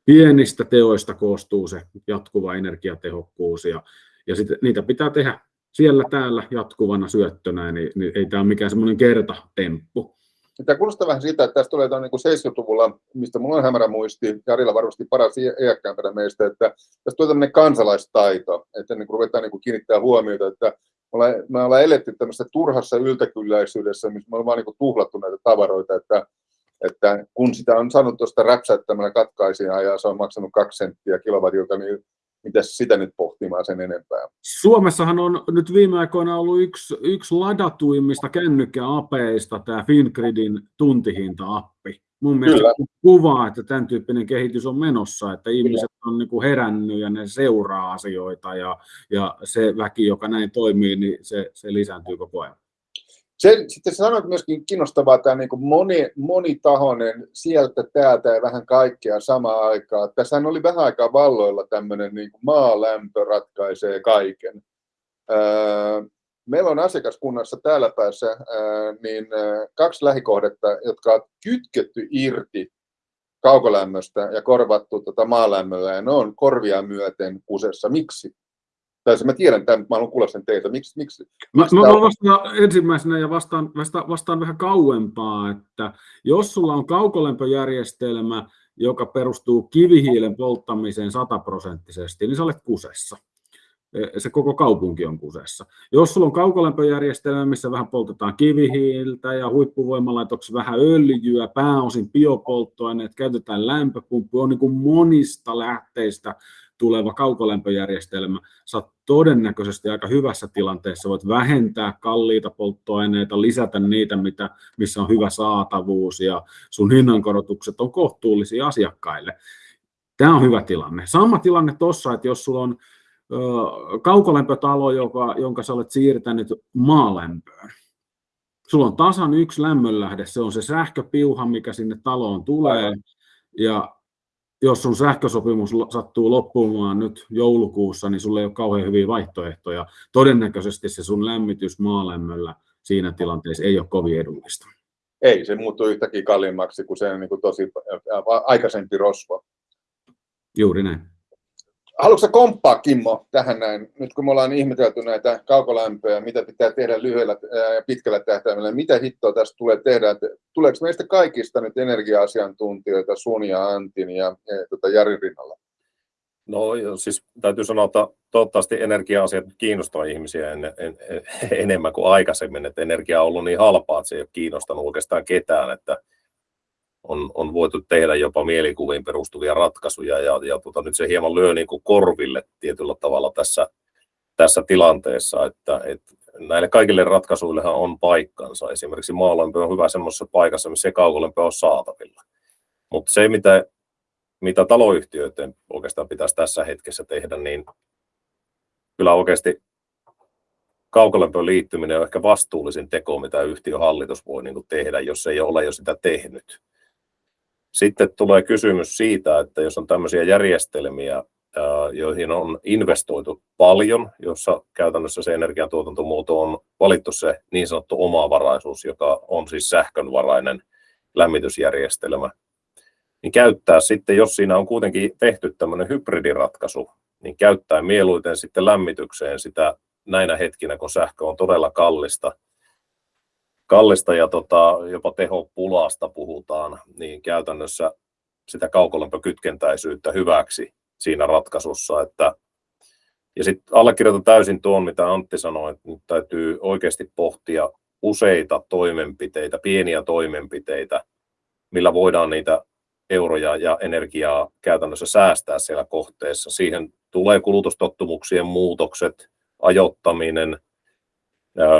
[SPEAKER 2] pienistä teoista koostuu se jatkuva energiatehokkuus ja, ja sit niitä pitää tehdä siellä täällä jatkuvana syöttönä, niin, niin ei tämä ole mikään semmoinen kertatemppu.
[SPEAKER 1] Tämä kuulostaa vähän siitä, että tästä tulee niin 70-luvulla, mistä minulla on hämärä muisti, Jarilla varmasti paras iäkkäämpänä meistä, että tästä tulee tämmöinen kansalaistaito, että niin ruvetaan niin kiinnittää huomiota, että me ollaan eletty tämmöisessä turhassa yltäkylläisyydessä, missä me ollaan vaan niin tuhlattu näitä tavaroita, että, että kun sitä on saanut tuosta räpsäyttämällä katkaisia ja se on maksanut kaksi senttiä kilowatilta, niin mitä sitä nyt pohtimaan sen enempää?
[SPEAKER 2] Suomessahan on nyt viime aikoina ollut yksi, yksi ladatuimmista kännykkäapeista tämä Fingridin tuntihinta-appi. Mun mielestä Kyllä. kuvaa, että tämän tyyppinen kehitys on menossa, että ihmiset on niin kuin herännyt ja ne seuraa asioita ja, ja se väki, joka näin toimii, niin se, se lisääntyy koko ajan.
[SPEAKER 1] Se, sitten sanoit myöskin kiinnostavaa tämä niin kuin moni, monitahoinen sieltä, täältä ja vähän kaikkea samaan aikaan. Tässä oli vähän aikaa valloilla tämmöinen niin kuin maalämpö ratkaisee kaiken. Öö, meillä on asiakaskunnassa täällä päässä ää, niin ää, kaksi lähikohdetta, jotka on kytketty irti kaukolämmöstä ja korvattu tota maalämmöllä, ja ne on korvia myöten kusessa. Miksi? Tai mä tiedän tämän, mä haluan kuulla sen teiltä. Miksi, miksi,
[SPEAKER 2] mä, miksi mä vastaan ensimmäisenä ja vastaan, vastaan, vastaan vähän kauempaa, että jos sulla on kaukolämpöjärjestelmä, joka perustuu kivihiilen polttamiseen sataprosenttisesti, niin sä olet kusessa se koko kaupunki on kusessa. Jos sulla on kaukolämpöjärjestelmä, missä vähän poltetaan kivihiiltä ja huippuvoimalaitoksessa vähän öljyä, pääosin biopolttoaineet, käytetään lämpöpumppu, on niin kuin monista lähteistä tuleva kaukolämpöjärjestelmä, sä oot todennäköisesti aika hyvässä tilanteessa, voit vähentää kalliita polttoaineita, lisätä niitä, mitä, missä on hyvä saatavuus ja sun hinnankorotukset on kohtuullisia asiakkaille. Tämä on hyvä tilanne. Sama tilanne tuossa, että jos sulla on kaukolämpötalo, joka, jonka sä olet siirtänyt maalämpöön. Sulla on tasan yksi lämmönlähde, se on se sähköpiuha, mikä sinne taloon tulee. Ja jos sun sähkösopimus sattuu loppumaan nyt joulukuussa, niin sulla ei ole kauhean hyviä vaihtoehtoja. Todennäköisesti se sun lämmitys maalämmöllä siinä tilanteessa ei ole kovin edullista.
[SPEAKER 1] Ei, se muuttuu yhtäkkiä kalliimmaksi kuin se niin kuin tosi aikaisempi rosvo.
[SPEAKER 2] Juuri näin.
[SPEAKER 1] Haluatko komppaa, Kimmo, tähän näin, nyt kun me ollaan ihmetelty näitä kaukolämpöjä, mitä pitää tehdä lyhyellä ja pitkällä tähtäimellä, mitä hittoa tästä tulee tehdä? Että tuleeko meistä kaikista nyt energia-asiantuntijoita sun ja Antin ja, ja tota Jarin rinnalla?
[SPEAKER 3] No siis täytyy sanoa, että toivottavasti energia-asiat kiinnostaa ihmisiä en, en, en, enemmän kuin aikaisemmin, että energia on ollut niin halpaa, että se ei ole kiinnostanut oikeastaan ketään, että on, on voitu tehdä jopa mielikuviin perustuvia ratkaisuja ja, ja tota, nyt se hieman lyö niin kuin korville tietyllä tavalla tässä, tässä tilanteessa, että, että näille kaikille ratkaisuillehan on paikkansa. Esimerkiksi maalämpö on hyvä semmoisessa paikassa, missä kaukolämpö on saatavilla. Mutta se, mitä, mitä taloyhtiöiden oikeastaan pitäisi tässä hetkessä tehdä, niin kyllä oikeasti kaukolämpöön liittyminen on ehkä vastuullisin teko, mitä yhtiön hallitus voi niin tehdä, jos ei ole jo sitä tehnyt. Sitten tulee kysymys siitä, että jos on tämmöisiä järjestelmiä, joihin on investoitu paljon, jossa käytännössä se energiantuotantomuoto on valittu se niin sanottu omavaraisuus, joka on siis sähkönvarainen lämmitysjärjestelmä, niin käyttää sitten, jos siinä on kuitenkin tehty tämmöinen hybridiratkaisu, niin käyttää mieluiten sitten lämmitykseen sitä näinä hetkinä, kun sähkö on todella kallista, kallista ja tota, jopa tehopulasta puhutaan, niin käytännössä sitä kaukolämpökytkentäisyyttä hyväksi siinä ratkaisussa. Että, ja sitten allekirjoitan täysin tuon, mitä Antti sanoi, että nyt täytyy oikeasti pohtia useita toimenpiteitä, pieniä toimenpiteitä, millä voidaan niitä euroja ja energiaa käytännössä säästää siellä kohteessa. Siihen tulee kulutustottumuksien muutokset, ajoittaminen,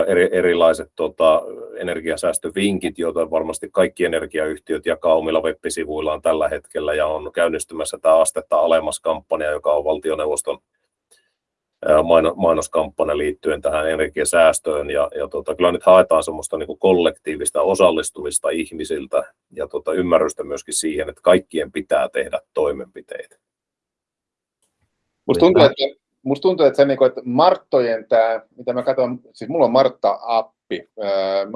[SPEAKER 3] eri, erilaiset tota, energiasäästövinkit, joita varmasti kaikki energiayhtiöt jakaa omilla web-sivuillaan tällä hetkellä ja on käynnistymässä tämä astetta alemmas kampanja, joka on valtioneuvoston mainoskampanja liittyen tähän energiasäästöön ja, ja tota, kyllä nyt haetaan semmoista niin kuin kollektiivista osallistumista ihmisiltä ja tota, ymmärrystä myöskin siihen, että kaikkien pitää tehdä toimenpiteitä.
[SPEAKER 1] Musta tuntuu, että musta tuntuu, että se niin kuin, että Marttojen tämä, mitä mä katson, siis mulla on Martta-appi,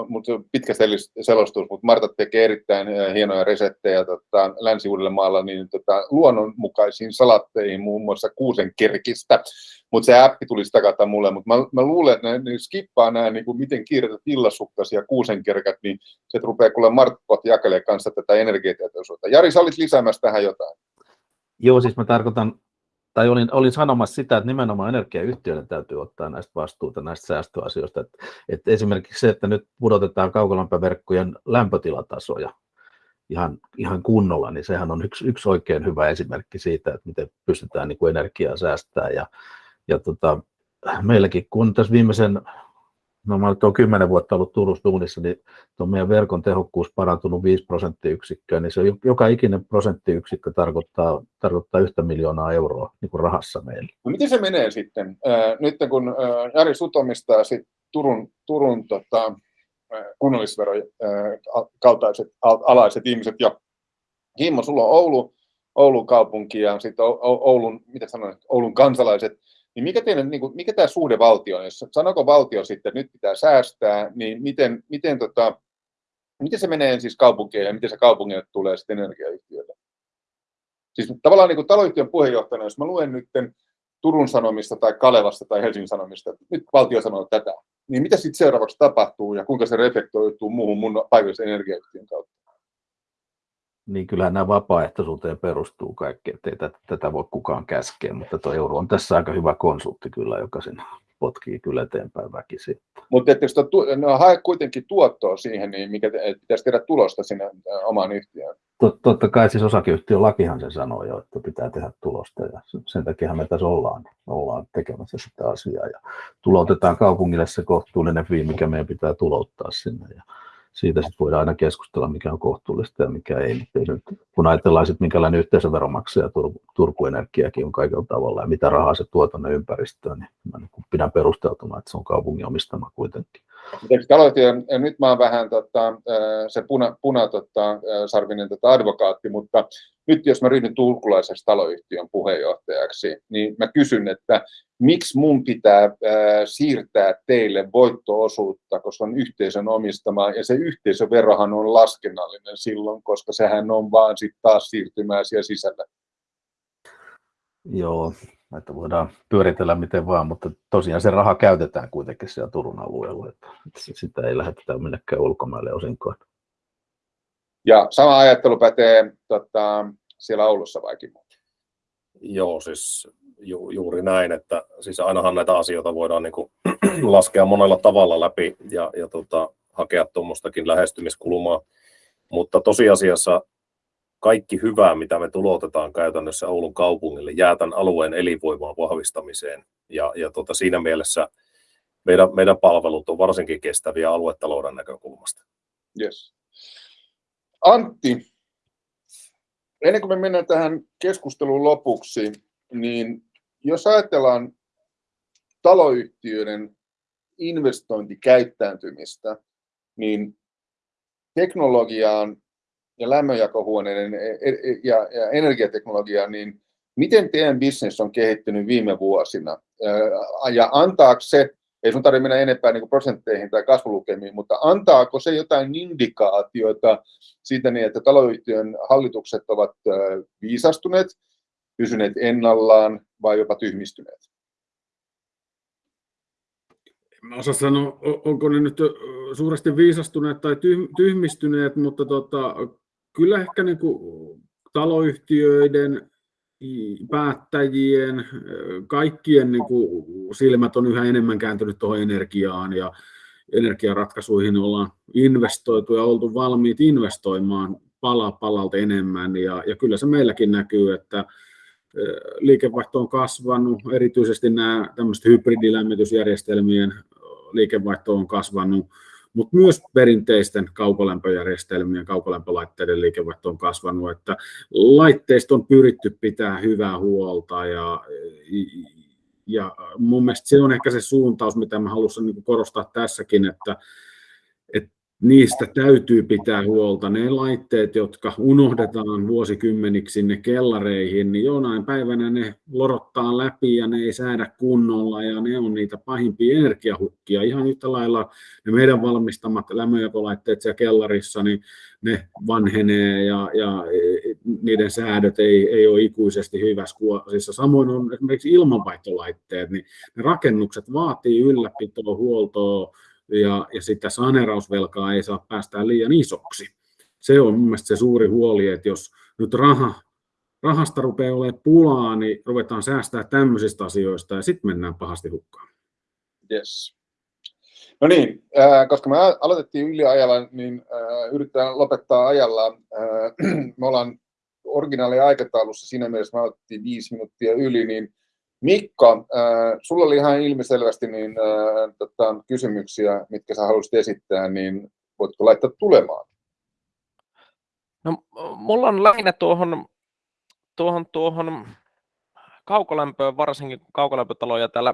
[SPEAKER 1] mutta pitkä selostus, mutta Martta tekee erittäin hienoja resettejä tota, länsi maalla niin tota, luonnonmukaisiin salatteihin, muun muassa kuusenkerkistä, mutta se appi tulisi takata mulle, mutta mä, mä luulen, että ne, ne skippaa nämä, niin kuin miten kiireitä tillasukkasia kuusenkerkät, niin se rupeaa kuule Marttot jakelee kanssa tätä energiatietoisuutta. Jari, sä olit lisäämässä tähän jotain.
[SPEAKER 4] Joo, siis mä tarkoitan tai olin, olin sanomassa sitä, että nimenomaan energiayhtiöiden täytyy ottaa näistä vastuuta näistä säästöasioista. Että, että esimerkiksi se, että nyt pudotetaan kaukolämpöverkkojen lämpötilatasoja ihan, ihan kunnolla, niin sehän on yksi, yksi oikein hyvä esimerkki siitä, että miten pystytään niin kuin energiaa säästämään. Ja, ja tota, meilläkin, kun tässä viimeisen no mä olen kymmenen vuotta ollut Turussa duunissa, niin tuon meidän verkon tehokkuus parantunut 5 prosenttiyksikköä, niin se joka ikinen prosenttiyksikkö tarkoittaa, tarkoittaa yhtä miljoonaa euroa niin kuin rahassa meille.
[SPEAKER 1] No miten se menee sitten? Äh, nyt kun äh, Jari Sutomistaa sit Turun, Turun tota, kunnallisveron äh, kaltaiset alaiset ihmiset ja Kimmo, sulla on Oulu, Oulun kaupunki ja sitten Oulun, mitä sanoin, Oulun kansalaiset, niin mikä, teidän, niin kuin, mikä tämä suhde valtio on? Jos sanoko valtio sitten, että nyt pitää säästää, niin miten, miten, tota, miten se menee siis kaupunkiin ja miten se kaupungille tulee sitten energiayhtiöille? Siis tavallaan niin kuin taloyhtiön puheenjohtajana, jos mä luen nyt Turun Sanomista tai Kalevasta tai Helsingin Sanomista, että nyt valtio sanoo tätä, niin mitä sitten seuraavaksi tapahtuu ja kuinka se reflektoituu muuhun mun paikallisen energiayhtiön kautta?
[SPEAKER 4] Niin kyllähän nämä vapaaehtoisuuteen perustuu kaikki, ettei tätä, tätä voi kukaan käskeä, mutta tuo euro on tässä aika hyvä konsultti kyllä, joka sen potkii kyllä eteenpäin väkisin.
[SPEAKER 1] Mutta että jos no, hae kuitenkin tuottoa siihen, niin mikä pitäisi tehdä tulosta sinne omaan yhtiöön?
[SPEAKER 4] Tot, totta kai siis osakeyhtiön lakihan sen sanoo jo, että pitää tehdä tulosta ja sen takia me tässä ollaan, ollaan tekemässä sitä asiaa ja tuloutetaan kaupungille se kohtuullinen fee, mikä meidän pitää tulouttaa sinne. Ja siitä sitten voidaan aina keskustella, mikä on kohtuullista ja mikä ei. Kun ajatellaan sitten, minkälainen yhteisöveromaksaja Turku, Turku Energiakin on kaikilla tavalla ja mitä rahaa se tuo tuonne ympäristöön, niin mä niin pidän perusteltuna, että se on kaupungin omistama kuitenkin.
[SPEAKER 1] Ja nyt mä oon vähän tota, se puna, puna tota, sarvinen tota advokaatti, mutta nyt jos mä ryhdyn turkulaisessa taloyhtiön puheenjohtajaksi, niin mä kysyn, että miksi mun pitää siirtää teille voittoosuutta, koska on yhteisön omistama, ja se yhteisöverohan on laskennallinen silloin, koska sehän on vaan sitten taas siirtymää siellä sisällä.
[SPEAKER 4] Joo, että voidaan pyöritellä miten vaan, mutta tosiaan se raha käytetään kuitenkin siellä Turun alueella, että sitä ei lähetetä minnekään ulkomaille osinkoon.
[SPEAKER 1] Ja sama ajattelu pätee tota, siellä Oulussa vaikin.
[SPEAKER 3] Joo, siis ju, juuri näin, että siis ainahan näitä asioita voidaan niin kuin, laskea monella tavalla läpi ja, ja tota, hakea tuommoistakin lähestymiskulmaa, mutta tosiasiassa kaikki hyvää, mitä me tulotetaan käytännössä Oulun kaupungille, jää tämän alueen elinvoimaan vahvistamiseen ja, ja tota, siinä mielessä meidän, meidän palvelut on varsinkin kestäviä aluetalouden näkökulmasta.
[SPEAKER 1] Yes. Antti, ennen kuin me mennään tähän keskustelun lopuksi, niin jos ajatellaan taloyhtiöiden investointikäyttäytymistä, niin teknologiaan ja lämmönjakohuoneiden e, e, ja, ja energiateknologiaan, niin miten teidän business on kehittynyt viime vuosina? Ja antaako se, ei sun tarvitse mennä enempää niin prosentteihin tai kasvulukemiin, mutta antaako se jotain indikaatioita siitä niin, että taloyhtiön hallitukset ovat viisastuneet, pysyneet ennallaan vai jopa tyhmistyneet?
[SPEAKER 2] Mä osaa sanoa, onko ne nyt suuresti viisastuneet tai tyhmistyneet, mutta tota, kyllä ehkä niin kuin taloyhtiöiden, päättäjien, kaikkien niin kuin silmät on yhä enemmän kääntynyt tuohon energiaan ja energiaratkaisuihin ollaan investoitu ja oltu valmiit investoimaan pala palalta enemmän. Ja, ja kyllä se meilläkin näkyy, että liikevaihto on kasvanut, erityisesti nämä tämmöiset hybridilämmitysjärjestelmien liikevaihto on kasvanut, mutta myös perinteisten kaukolämpöjärjestelmien, kaukolämpölaitteiden liikevaihto on kasvanut, että laitteista on pyritty pitää hyvää huolta ja, ja mun mielestä se on ehkä se suuntaus, mitä mä haluaisin niin korostaa tässäkin, että niistä täytyy pitää huolta. Ne laitteet, jotka unohdetaan vuosikymmeniksi sinne kellareihin, niin jonain päivänä ne lorottaa läpi ja ne ei säädä kunnolla ja ne on niitä pahimpia energiahukkia. Ihan yhtä lailla ne meidän valmistamat lämmönjakolaitteet siellä kellarissa, niin ne vanhenee ja, ja niiden säädöt ei, ei ole ikuisesti hyvässä kuosissa. Samoin on esimerkiksi ilmanvaihtolaitteet, niin ne rakennukset vaatii ylläpitoa, huoltoa, ja, ja sitä saneerausvelkaa ei saa päästää liian isoksi. Se on mun mielestä se suuri huoli, että jos nyt raha, rahasta rupeaa olemaan pulaa, niin ruvetaan säästää tämmöisistä asioista ja sitten mennään pahasti hukkaan.
[SPEAKER 1] Yes. No niin, äh, koska me aloitettiin yliajalla, niin äh, yritetään lopettaa ajalla. Äh, me ollaan originaali aikataulussa siinä mielessä, me aloitettiin viisi minuuttia yli, niin Mikko, äh, sulla oli ihan ilmiselvästi niin, äh, tota, kysymyksiä, mitkä sä haluaisit esittää, niin voitko laittaa tulemaan?
[SPEAKER 5] No, mulla on lähinnä tuohon, tuohon, tuohon kaukolämpöön, varsinkin kaukolämpötaloja täällä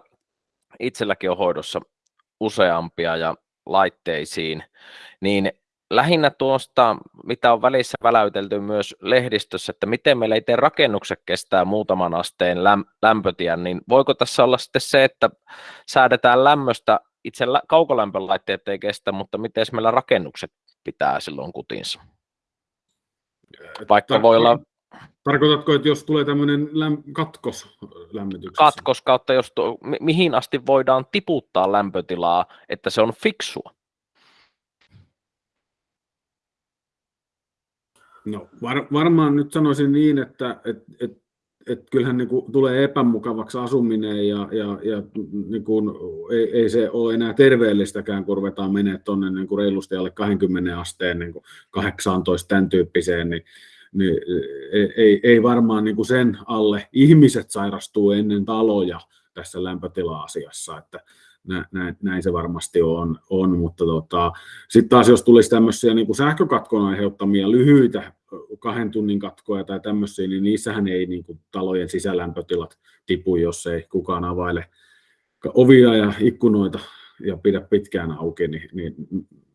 [SPEAKER 5] itselläkin on hoidossa useampia ja laitteisiin, niin lähinnä tuosta, mitä on välissä väläytelty myös lehdistössä, että miten meillä itse rakennukset kestää muutaman asteen lämpötien, niin voiko tässä olla sitten se, että säädetään lämmöstä, itse kaukolämpölaitteet ei kestä, mutta miten meillä rakennukset pitää silloin kutinsa? Vaikka Tar- voi olla...
[SPEAKER 2] Tarkoitatko, että jos tulee tämmöinen läm- katkos lämmityksessä?
[SPEAKER 5] Katkos kautta, jos mi- mihin asti voidaan tiputtaa lämpötilaa, että se on fiksua?
[SPEAKER 2] No var, varmaan nyt sanoisin niin, että et, et, et kyllähän niin kuin tulee epämukavaksi asuminen ja, ja, ja niin kuin ei, ei, se ole enää terveellistäkään, kun ruvetaan menemään tuonne niin kuin reilusti alle 20 asteen niin kuin 18 tämän tyyppiseen, niin, niin ei, ei varmaan niin kuin sen alle ihmiset sairastuu ennen taloja tässä lämpötila-asiassa, että näin, näin se varmasti on, on mutta tota, sitten taas jos tulisi tämmöisiä niin kuin sähkökatkon aiheuttamia lyhyitä kahden tunnin katkoja tai tämmöisiä, niin niissähän ei niin kuin, talojen sisälämpötilat tipu, jos ei kukaan availe ovia ja ikkunoita ja pidä pitkään auki, niin, niin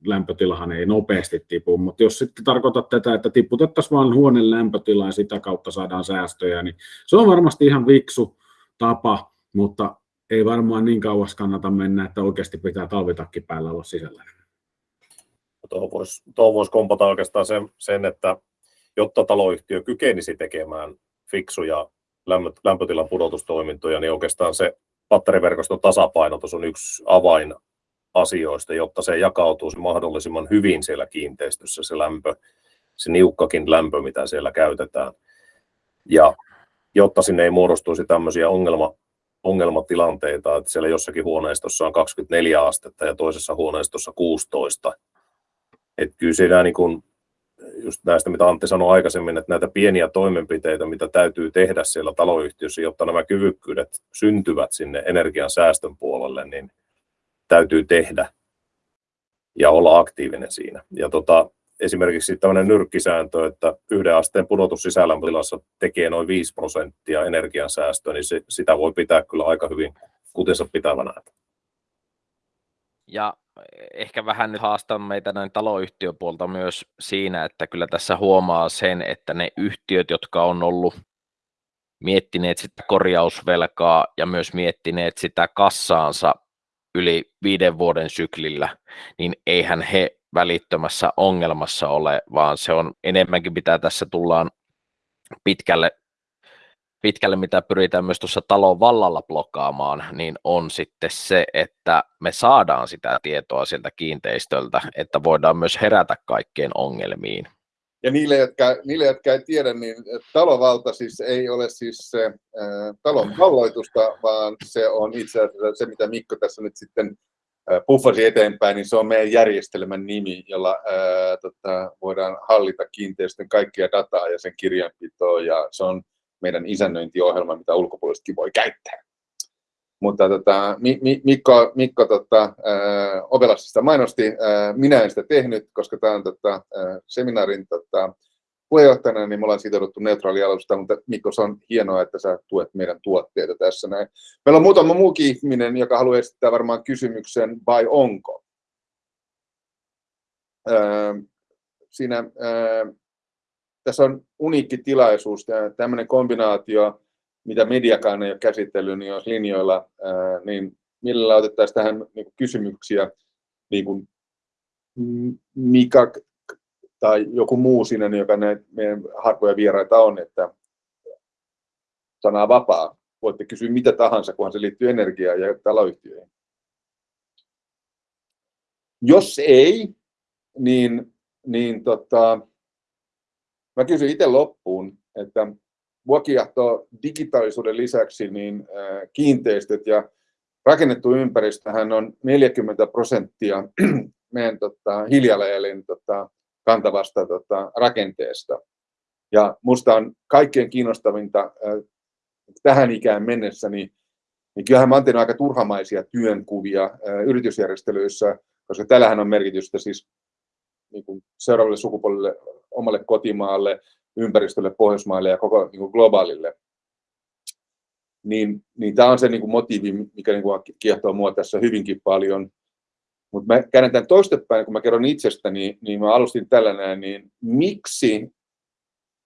[SPEAKER 2] lämpötilahan ei nopeasti tipu. Mutta jos sitten tarkoitat tätä, että tiputettaisiin vain huoneen lämpötilaa ja sitä kautta saadaan säästöjä, niin se on varmasti ihan viksu tapa, mutta ei varmaan niin kauas kannata mennä, että oikeasti pitää talvitakki päällä olla sisällä.
[SPEAKER 3] Tuohon voisi, voisi kompata oikeastaan sen, sen, että jotta taloyhtiö kykenisi tekemään fiksuja lämpötilan pudotustoimintoja, niin oikeastaan se batteriverkoston tasapainotus on yksi avain asioista, jotta se jakautuu mahdollisimman hyvin siellä kiinteistössä se lämpö, se niukkakin lämpö, mitä siellä käytetään. Ja jotta sinne ei muodostuisi tämmöisiä ongelma, ongelmatilanteita, että siellä jossakin huoneistossa on 24 astetta ja toisessa huoneistossa 16. Että kyllä siinä niin kuin just näistä, mitä Antti sanoi aikaisemmin, että näitä pieniä toimenpiteitä, mitä täytyy tehdä siellä taloyhtiössä, jotta nämä kyvykkyydet syntyvät sinne energian säästön puolelle, niin täytyy tehdä ja olla aktiivinen siinä. Ja tota, esimerkiksi tämmöinen nyrkkisääntö, että yhden asteen pudotus sisälämpötilassa tekee noin 5 prosenttia energiansäästöä, niin se, sitä voi pitää kyllä aika hyvin kutensa pitävänä.
[SPEAKER 5] Ja ehkä vähän nyt haastan meitä näin taloyhtiöpuolta myös siinä, että kyllä tässä huomaa sen, että ne yhtiöt, jotka on ollut miettineet sitä korjausvelkaa ja myös miettineet sitä kassaansa yli viiden vuoden syklillä, niin eihän he välittömässä ongelmassa ole, vaan se on enemmänkin mitä tässä tullaan pitkälle, pitkälle mitä pyritään myös tuossa talon vallalla blokkaamaan, niin on sitten se, että me saadaan sitä tietoa sieltä kiinteistöltä, että voidaan myös herätä kaikkien ongelmiin.
[SPEAKER 1] Ja niille jotka, niille, jotka ei tiedä, niin talovalta siis ei ole siis se äh, talon valloitusta, vaan se on itse asiassa se, mitä Mikko tässä nyt sitten puffasi eteenpäin, niin se on meidän järjestelmän nimi, jolla ää, tota, voidaan hallita kiinteistön kaikkia dataa ja sen kirjanpitoa, ja se on meidän isännöintiohjelma, mitä ulkopuolisetkin voi käyttää. Mutta tota, Mikko, Mikko tota, ää, Ovelasista mainosti, ää, minä en sitä tehnyt, koska tämä on tota, seminaarin tota, puheenjohtajana, niin me ollaan sitouduttu neutraalialusta, mutta Mikko, se on hienoa, että sä tuet meidän tuotteita tässä näin. Meillä on muutama muukin ihminen, joka haluaa esittää varmaan kysymyksen, vai onko? Öö, siinä, öö, tässä on uniikki tilaisuus, tämmöinen kombinaatio, mitä mediakaan ei ole käsitellyt, niin jos linjoilla, öö, niin millä otettaisiin tähän niin kysymyksiä, niin kuin Mika tai joku muu sinne, joka ne meidän harvoja vieraita on, että sana vapaa. Voitte kysyä mitä tahansa, kunhan se liittyy energiaan ja taloyhtiöihin. Jos ei, niin, niin tota, mä kysyn itse loppuun, että vuokiahto digitaalisuuden lisäksi niin kiinteistöt ja rakennettu ympäristöhän on 40 prosenttia meidän tota, hiilijalanjäljen tota, kantavasta tota, rakenteesta. Ja minusta on kaikkein kiinnostavinta äh, tähän ikään mennessä, niin, niin kyllähän mä oon aika turhamaisia työnkuvia äh, yritysjärjestelyissä, koska tällähän on merkitystä siis niin kuin seuraavalle sukupolvelle, omalle kotimaalle, ympäristölle, Pohjoismaille ja koko niin kuin globaalille. Niin, niin tämä on se niin kuin motiivi, mikä niin kuin kiehtoo mua tässä hyvinkin paljon. Mutta mä käännän toistepäin, kun mä kerron itsestäni, niin mä alustin tällainen, niin miksi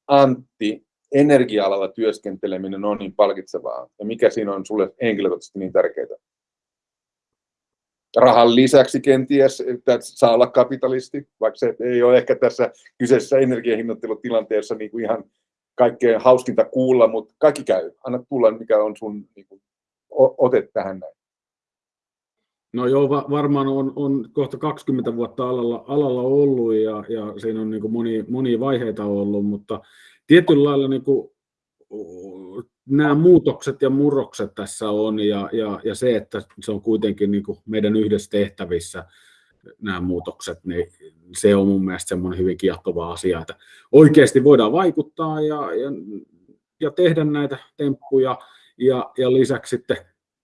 [SPEAKER 1] Antti energia-alalla työskenteleminen on niin palkitsevaa ja mikä siinä on sulle henkilökohtaisesti niin tärkeää? Rahan lisäksi kenties, että saa olla kapitalisti, vaikka se ei ole ehkä tässä kyseisessä energiahinnoittelutilanteessa niin kuin ihan kaikkein hauskinta kuulla, mutta kaikki käy. Anna tulla, mikä on sun niin kuin, ote tähän näin.
[SPEAKER 2] No joo, va- varmaan on, on kohta 20 vuotta alalla, alalla ollut ja, ja siinä on niin kuin moni, monia vaiheita ollut, mutta tietyllä lailla niin kuin, nämä muutokset ja murrokset tässä on ja, ja, ja se, että se on kuitenkin niin kuin meidän yhdessä tehtävissä nämä muutokset, niin se on mun mielestä semmoinen hyvin kiehtova asia, että oikeasti voidaan vaikuttaa ja, ja, ja tehdä näitä temppuja ja, ja lisäksi sitten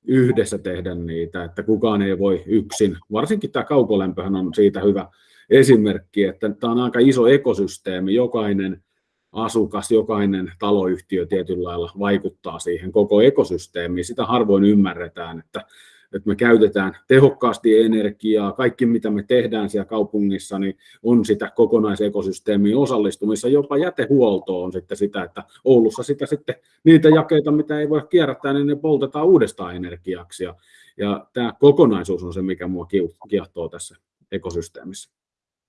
[SPEAKER 2] yhdessä tehdä niitä, että kukaan ei voi yksin. Varsinkin tämä kaukolämpöhän on siitä hyvä esimerkki, että tämä on aika iso ekosysteemi, jokainen asukas, jokainen taloyhtiö tietyllä lailla vaikuttaa siihen koko ekosysteemiin. Sitä harvoin ymmärretään, että että me käytetään tehokkaasti energiaa, kaikki mitä me tehdään siellä kaupungissa, niin on sitä kokonaisekosysteemiin osallistumissa, jopa jätehuolto on sitten sitä, että Oulussa sitä sitten niitä jakeita, mitä ei voi kierrättää, niin ne poltetaan uudestaan energiaksi, ja, ja tämä kokonaisuus on se, mikä mua kiehtoo tässä ekosysteemissä.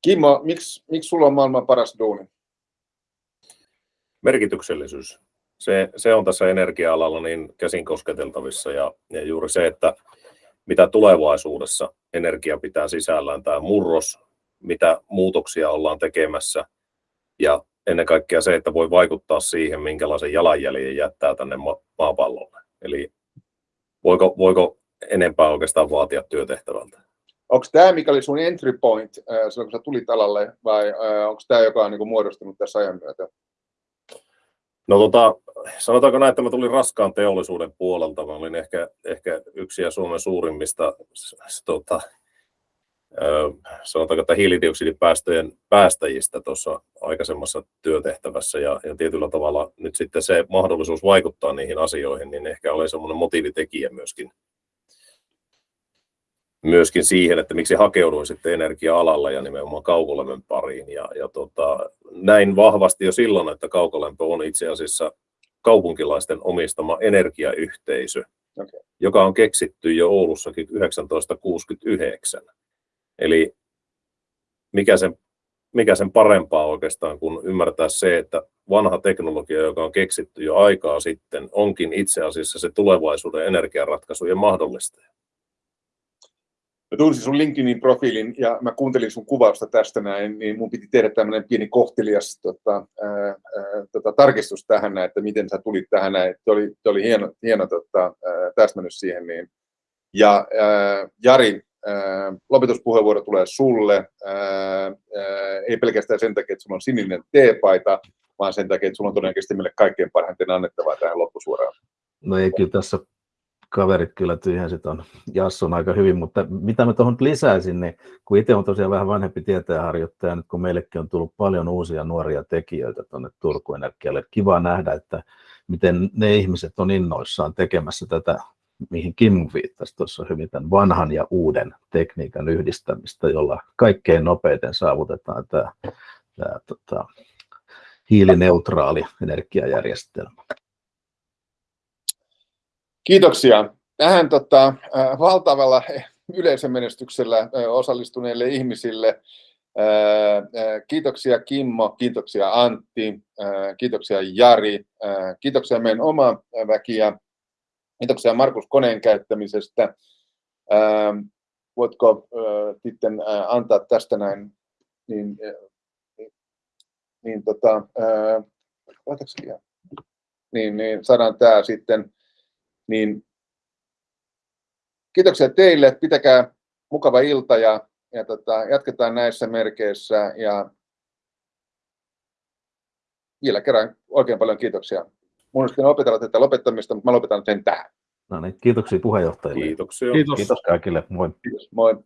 [SPEAKER 1] Kimmo, miksi, miksi sulla on maailman paras duuni?
[SPEAKER 3] Merkityksellisyys. Se, se on tässä energia-alalla niin käsin kosketeltavissa ja, ja juuri se, että mitä tulevaisuudessa energia pitää sisällään, tämä murros, mitä muutoksia ollaan tekemässä ja ennen kaikkea se, että voi vaikuttaa siihen, minkälaisen jalanjäljen jättää tänne ma- maapallolle. Eli voiko, voiko enempää oikeastaan vaatia työtehtävältä?
[SPEAKER 1] onko tämä, mikä oli sun entry point silloin, kun sä tulit alalle, vai onko tämä, joka on niin kuin muodostunut tässä ajan myötä?
[SPEAKER 3] No tota, sanotaanko näin, että mä tulin raskaan teollisuuden puolelta. Mä olin ehkä, ehkä yksi ja Suomen suurimmista tota, sanotaanko, että hiilidioksidipäästöjen päästäjistä tuossa aikaisemmassa työtehtävässä ja, ja tietyllä tavalla nyt sitten se mahdollisuus vaikuttaa niihin asioihin, niin ehkä oli semmoinen motiivitekijä myöskin, myöskin siihen, että miksi hakeuduin sitten energia-alalla ja nimenomaan kaukolämmön pariin. Ja, ja tota, näin vahvasti jo silloin, että kaukolämpö on itse asiassa kaupunkilaisten omistama energiayhteisö, okay. joka on keksitty jo Oulussakin 1969. Eli mikä sen, mikä sen parempaa oikeastaan, kun ymmärtää se, että vanha teknologia, joka on keksitty jo aikaa sitten, onkin itse asiassa se tulevaisuuden energiaratkaisujen mahdollistaja.
[SPEAKER 1] Mä tunsin sun LinkedInin profiilin ja mä kuuntelin sun kuvausta tästä näin, niin mun piti tehdä tämmöinen pieni kohtelias tota, ää, ää, tota, tarkistus tähän, että miten sä tulit tähän näin. Se oli, oli hieno, hieno tota, täsmennys siihen. Niin. Ja ää, Jari, lopetuspuheenvuoro tulee sulle, ei pelkästään sen takia, että sulla on sininen teepaita, vaan sen takia, että sulla on todennäköisesti meille kaikkein parhaiten annettavaa tähän loppusuoraan.
[SPEAKER 4] No ei kyllä tässä kaverit kyllä tyhjensi on Jasson aika hyvin, mutta mitä mä tuohon lisäisin, niin kun itse on tosiaan vähän vanhempi tieteenharjoittaja, nyt kun meillekin on tullut paljon uusia nuoria tekijöitä tuonne Turku Energialle, kiva nähdä, että miten ne ihmiset on innoissaan tekemässä tätä mihin Kim viittasi tuossa hyvin, tämän vanhan ja uuden tekniikan yhdistämistä, jolla kaikkein nopeiten saavutetaan tämä, tämä tota, hiilineutraali energiajärjestelmä.
[SPEAKER 1] Kiitoksia. Tähän tota, valtavalla yleisömenestyksellä osallistuneille ihmisille Kiitoksia Kimmo, kiitoksia Antti, kiitoksia Jari, kiitoksia meidän oma väkiä Kiitoksia Markus koneen käyttämisestä. Ähm, voitko äh, sitten äh, antaa tästä näin, niin, äh, niin, tota, äh, niin, niin saadaan tämä sitten, niin kiitoksia teille, pitäkää mukava ilta ja, ja tota, jatketaan näissä merkeissä ja vielä kerran oikein paljon kiitoksia mun olisi opetella tätä lopettamista, mutta mä lopetan sen tähän.
[SPEAKER 4] No niin, kiitoksia puheenjohtajille.
[SPEAKER 3] Kiitoksia.
[SPEAKER 2] Kiitos.
[SPEAKER 4] Kiitos kaikille. Moi.
[SPEAKER 1] Kiitos. Moi.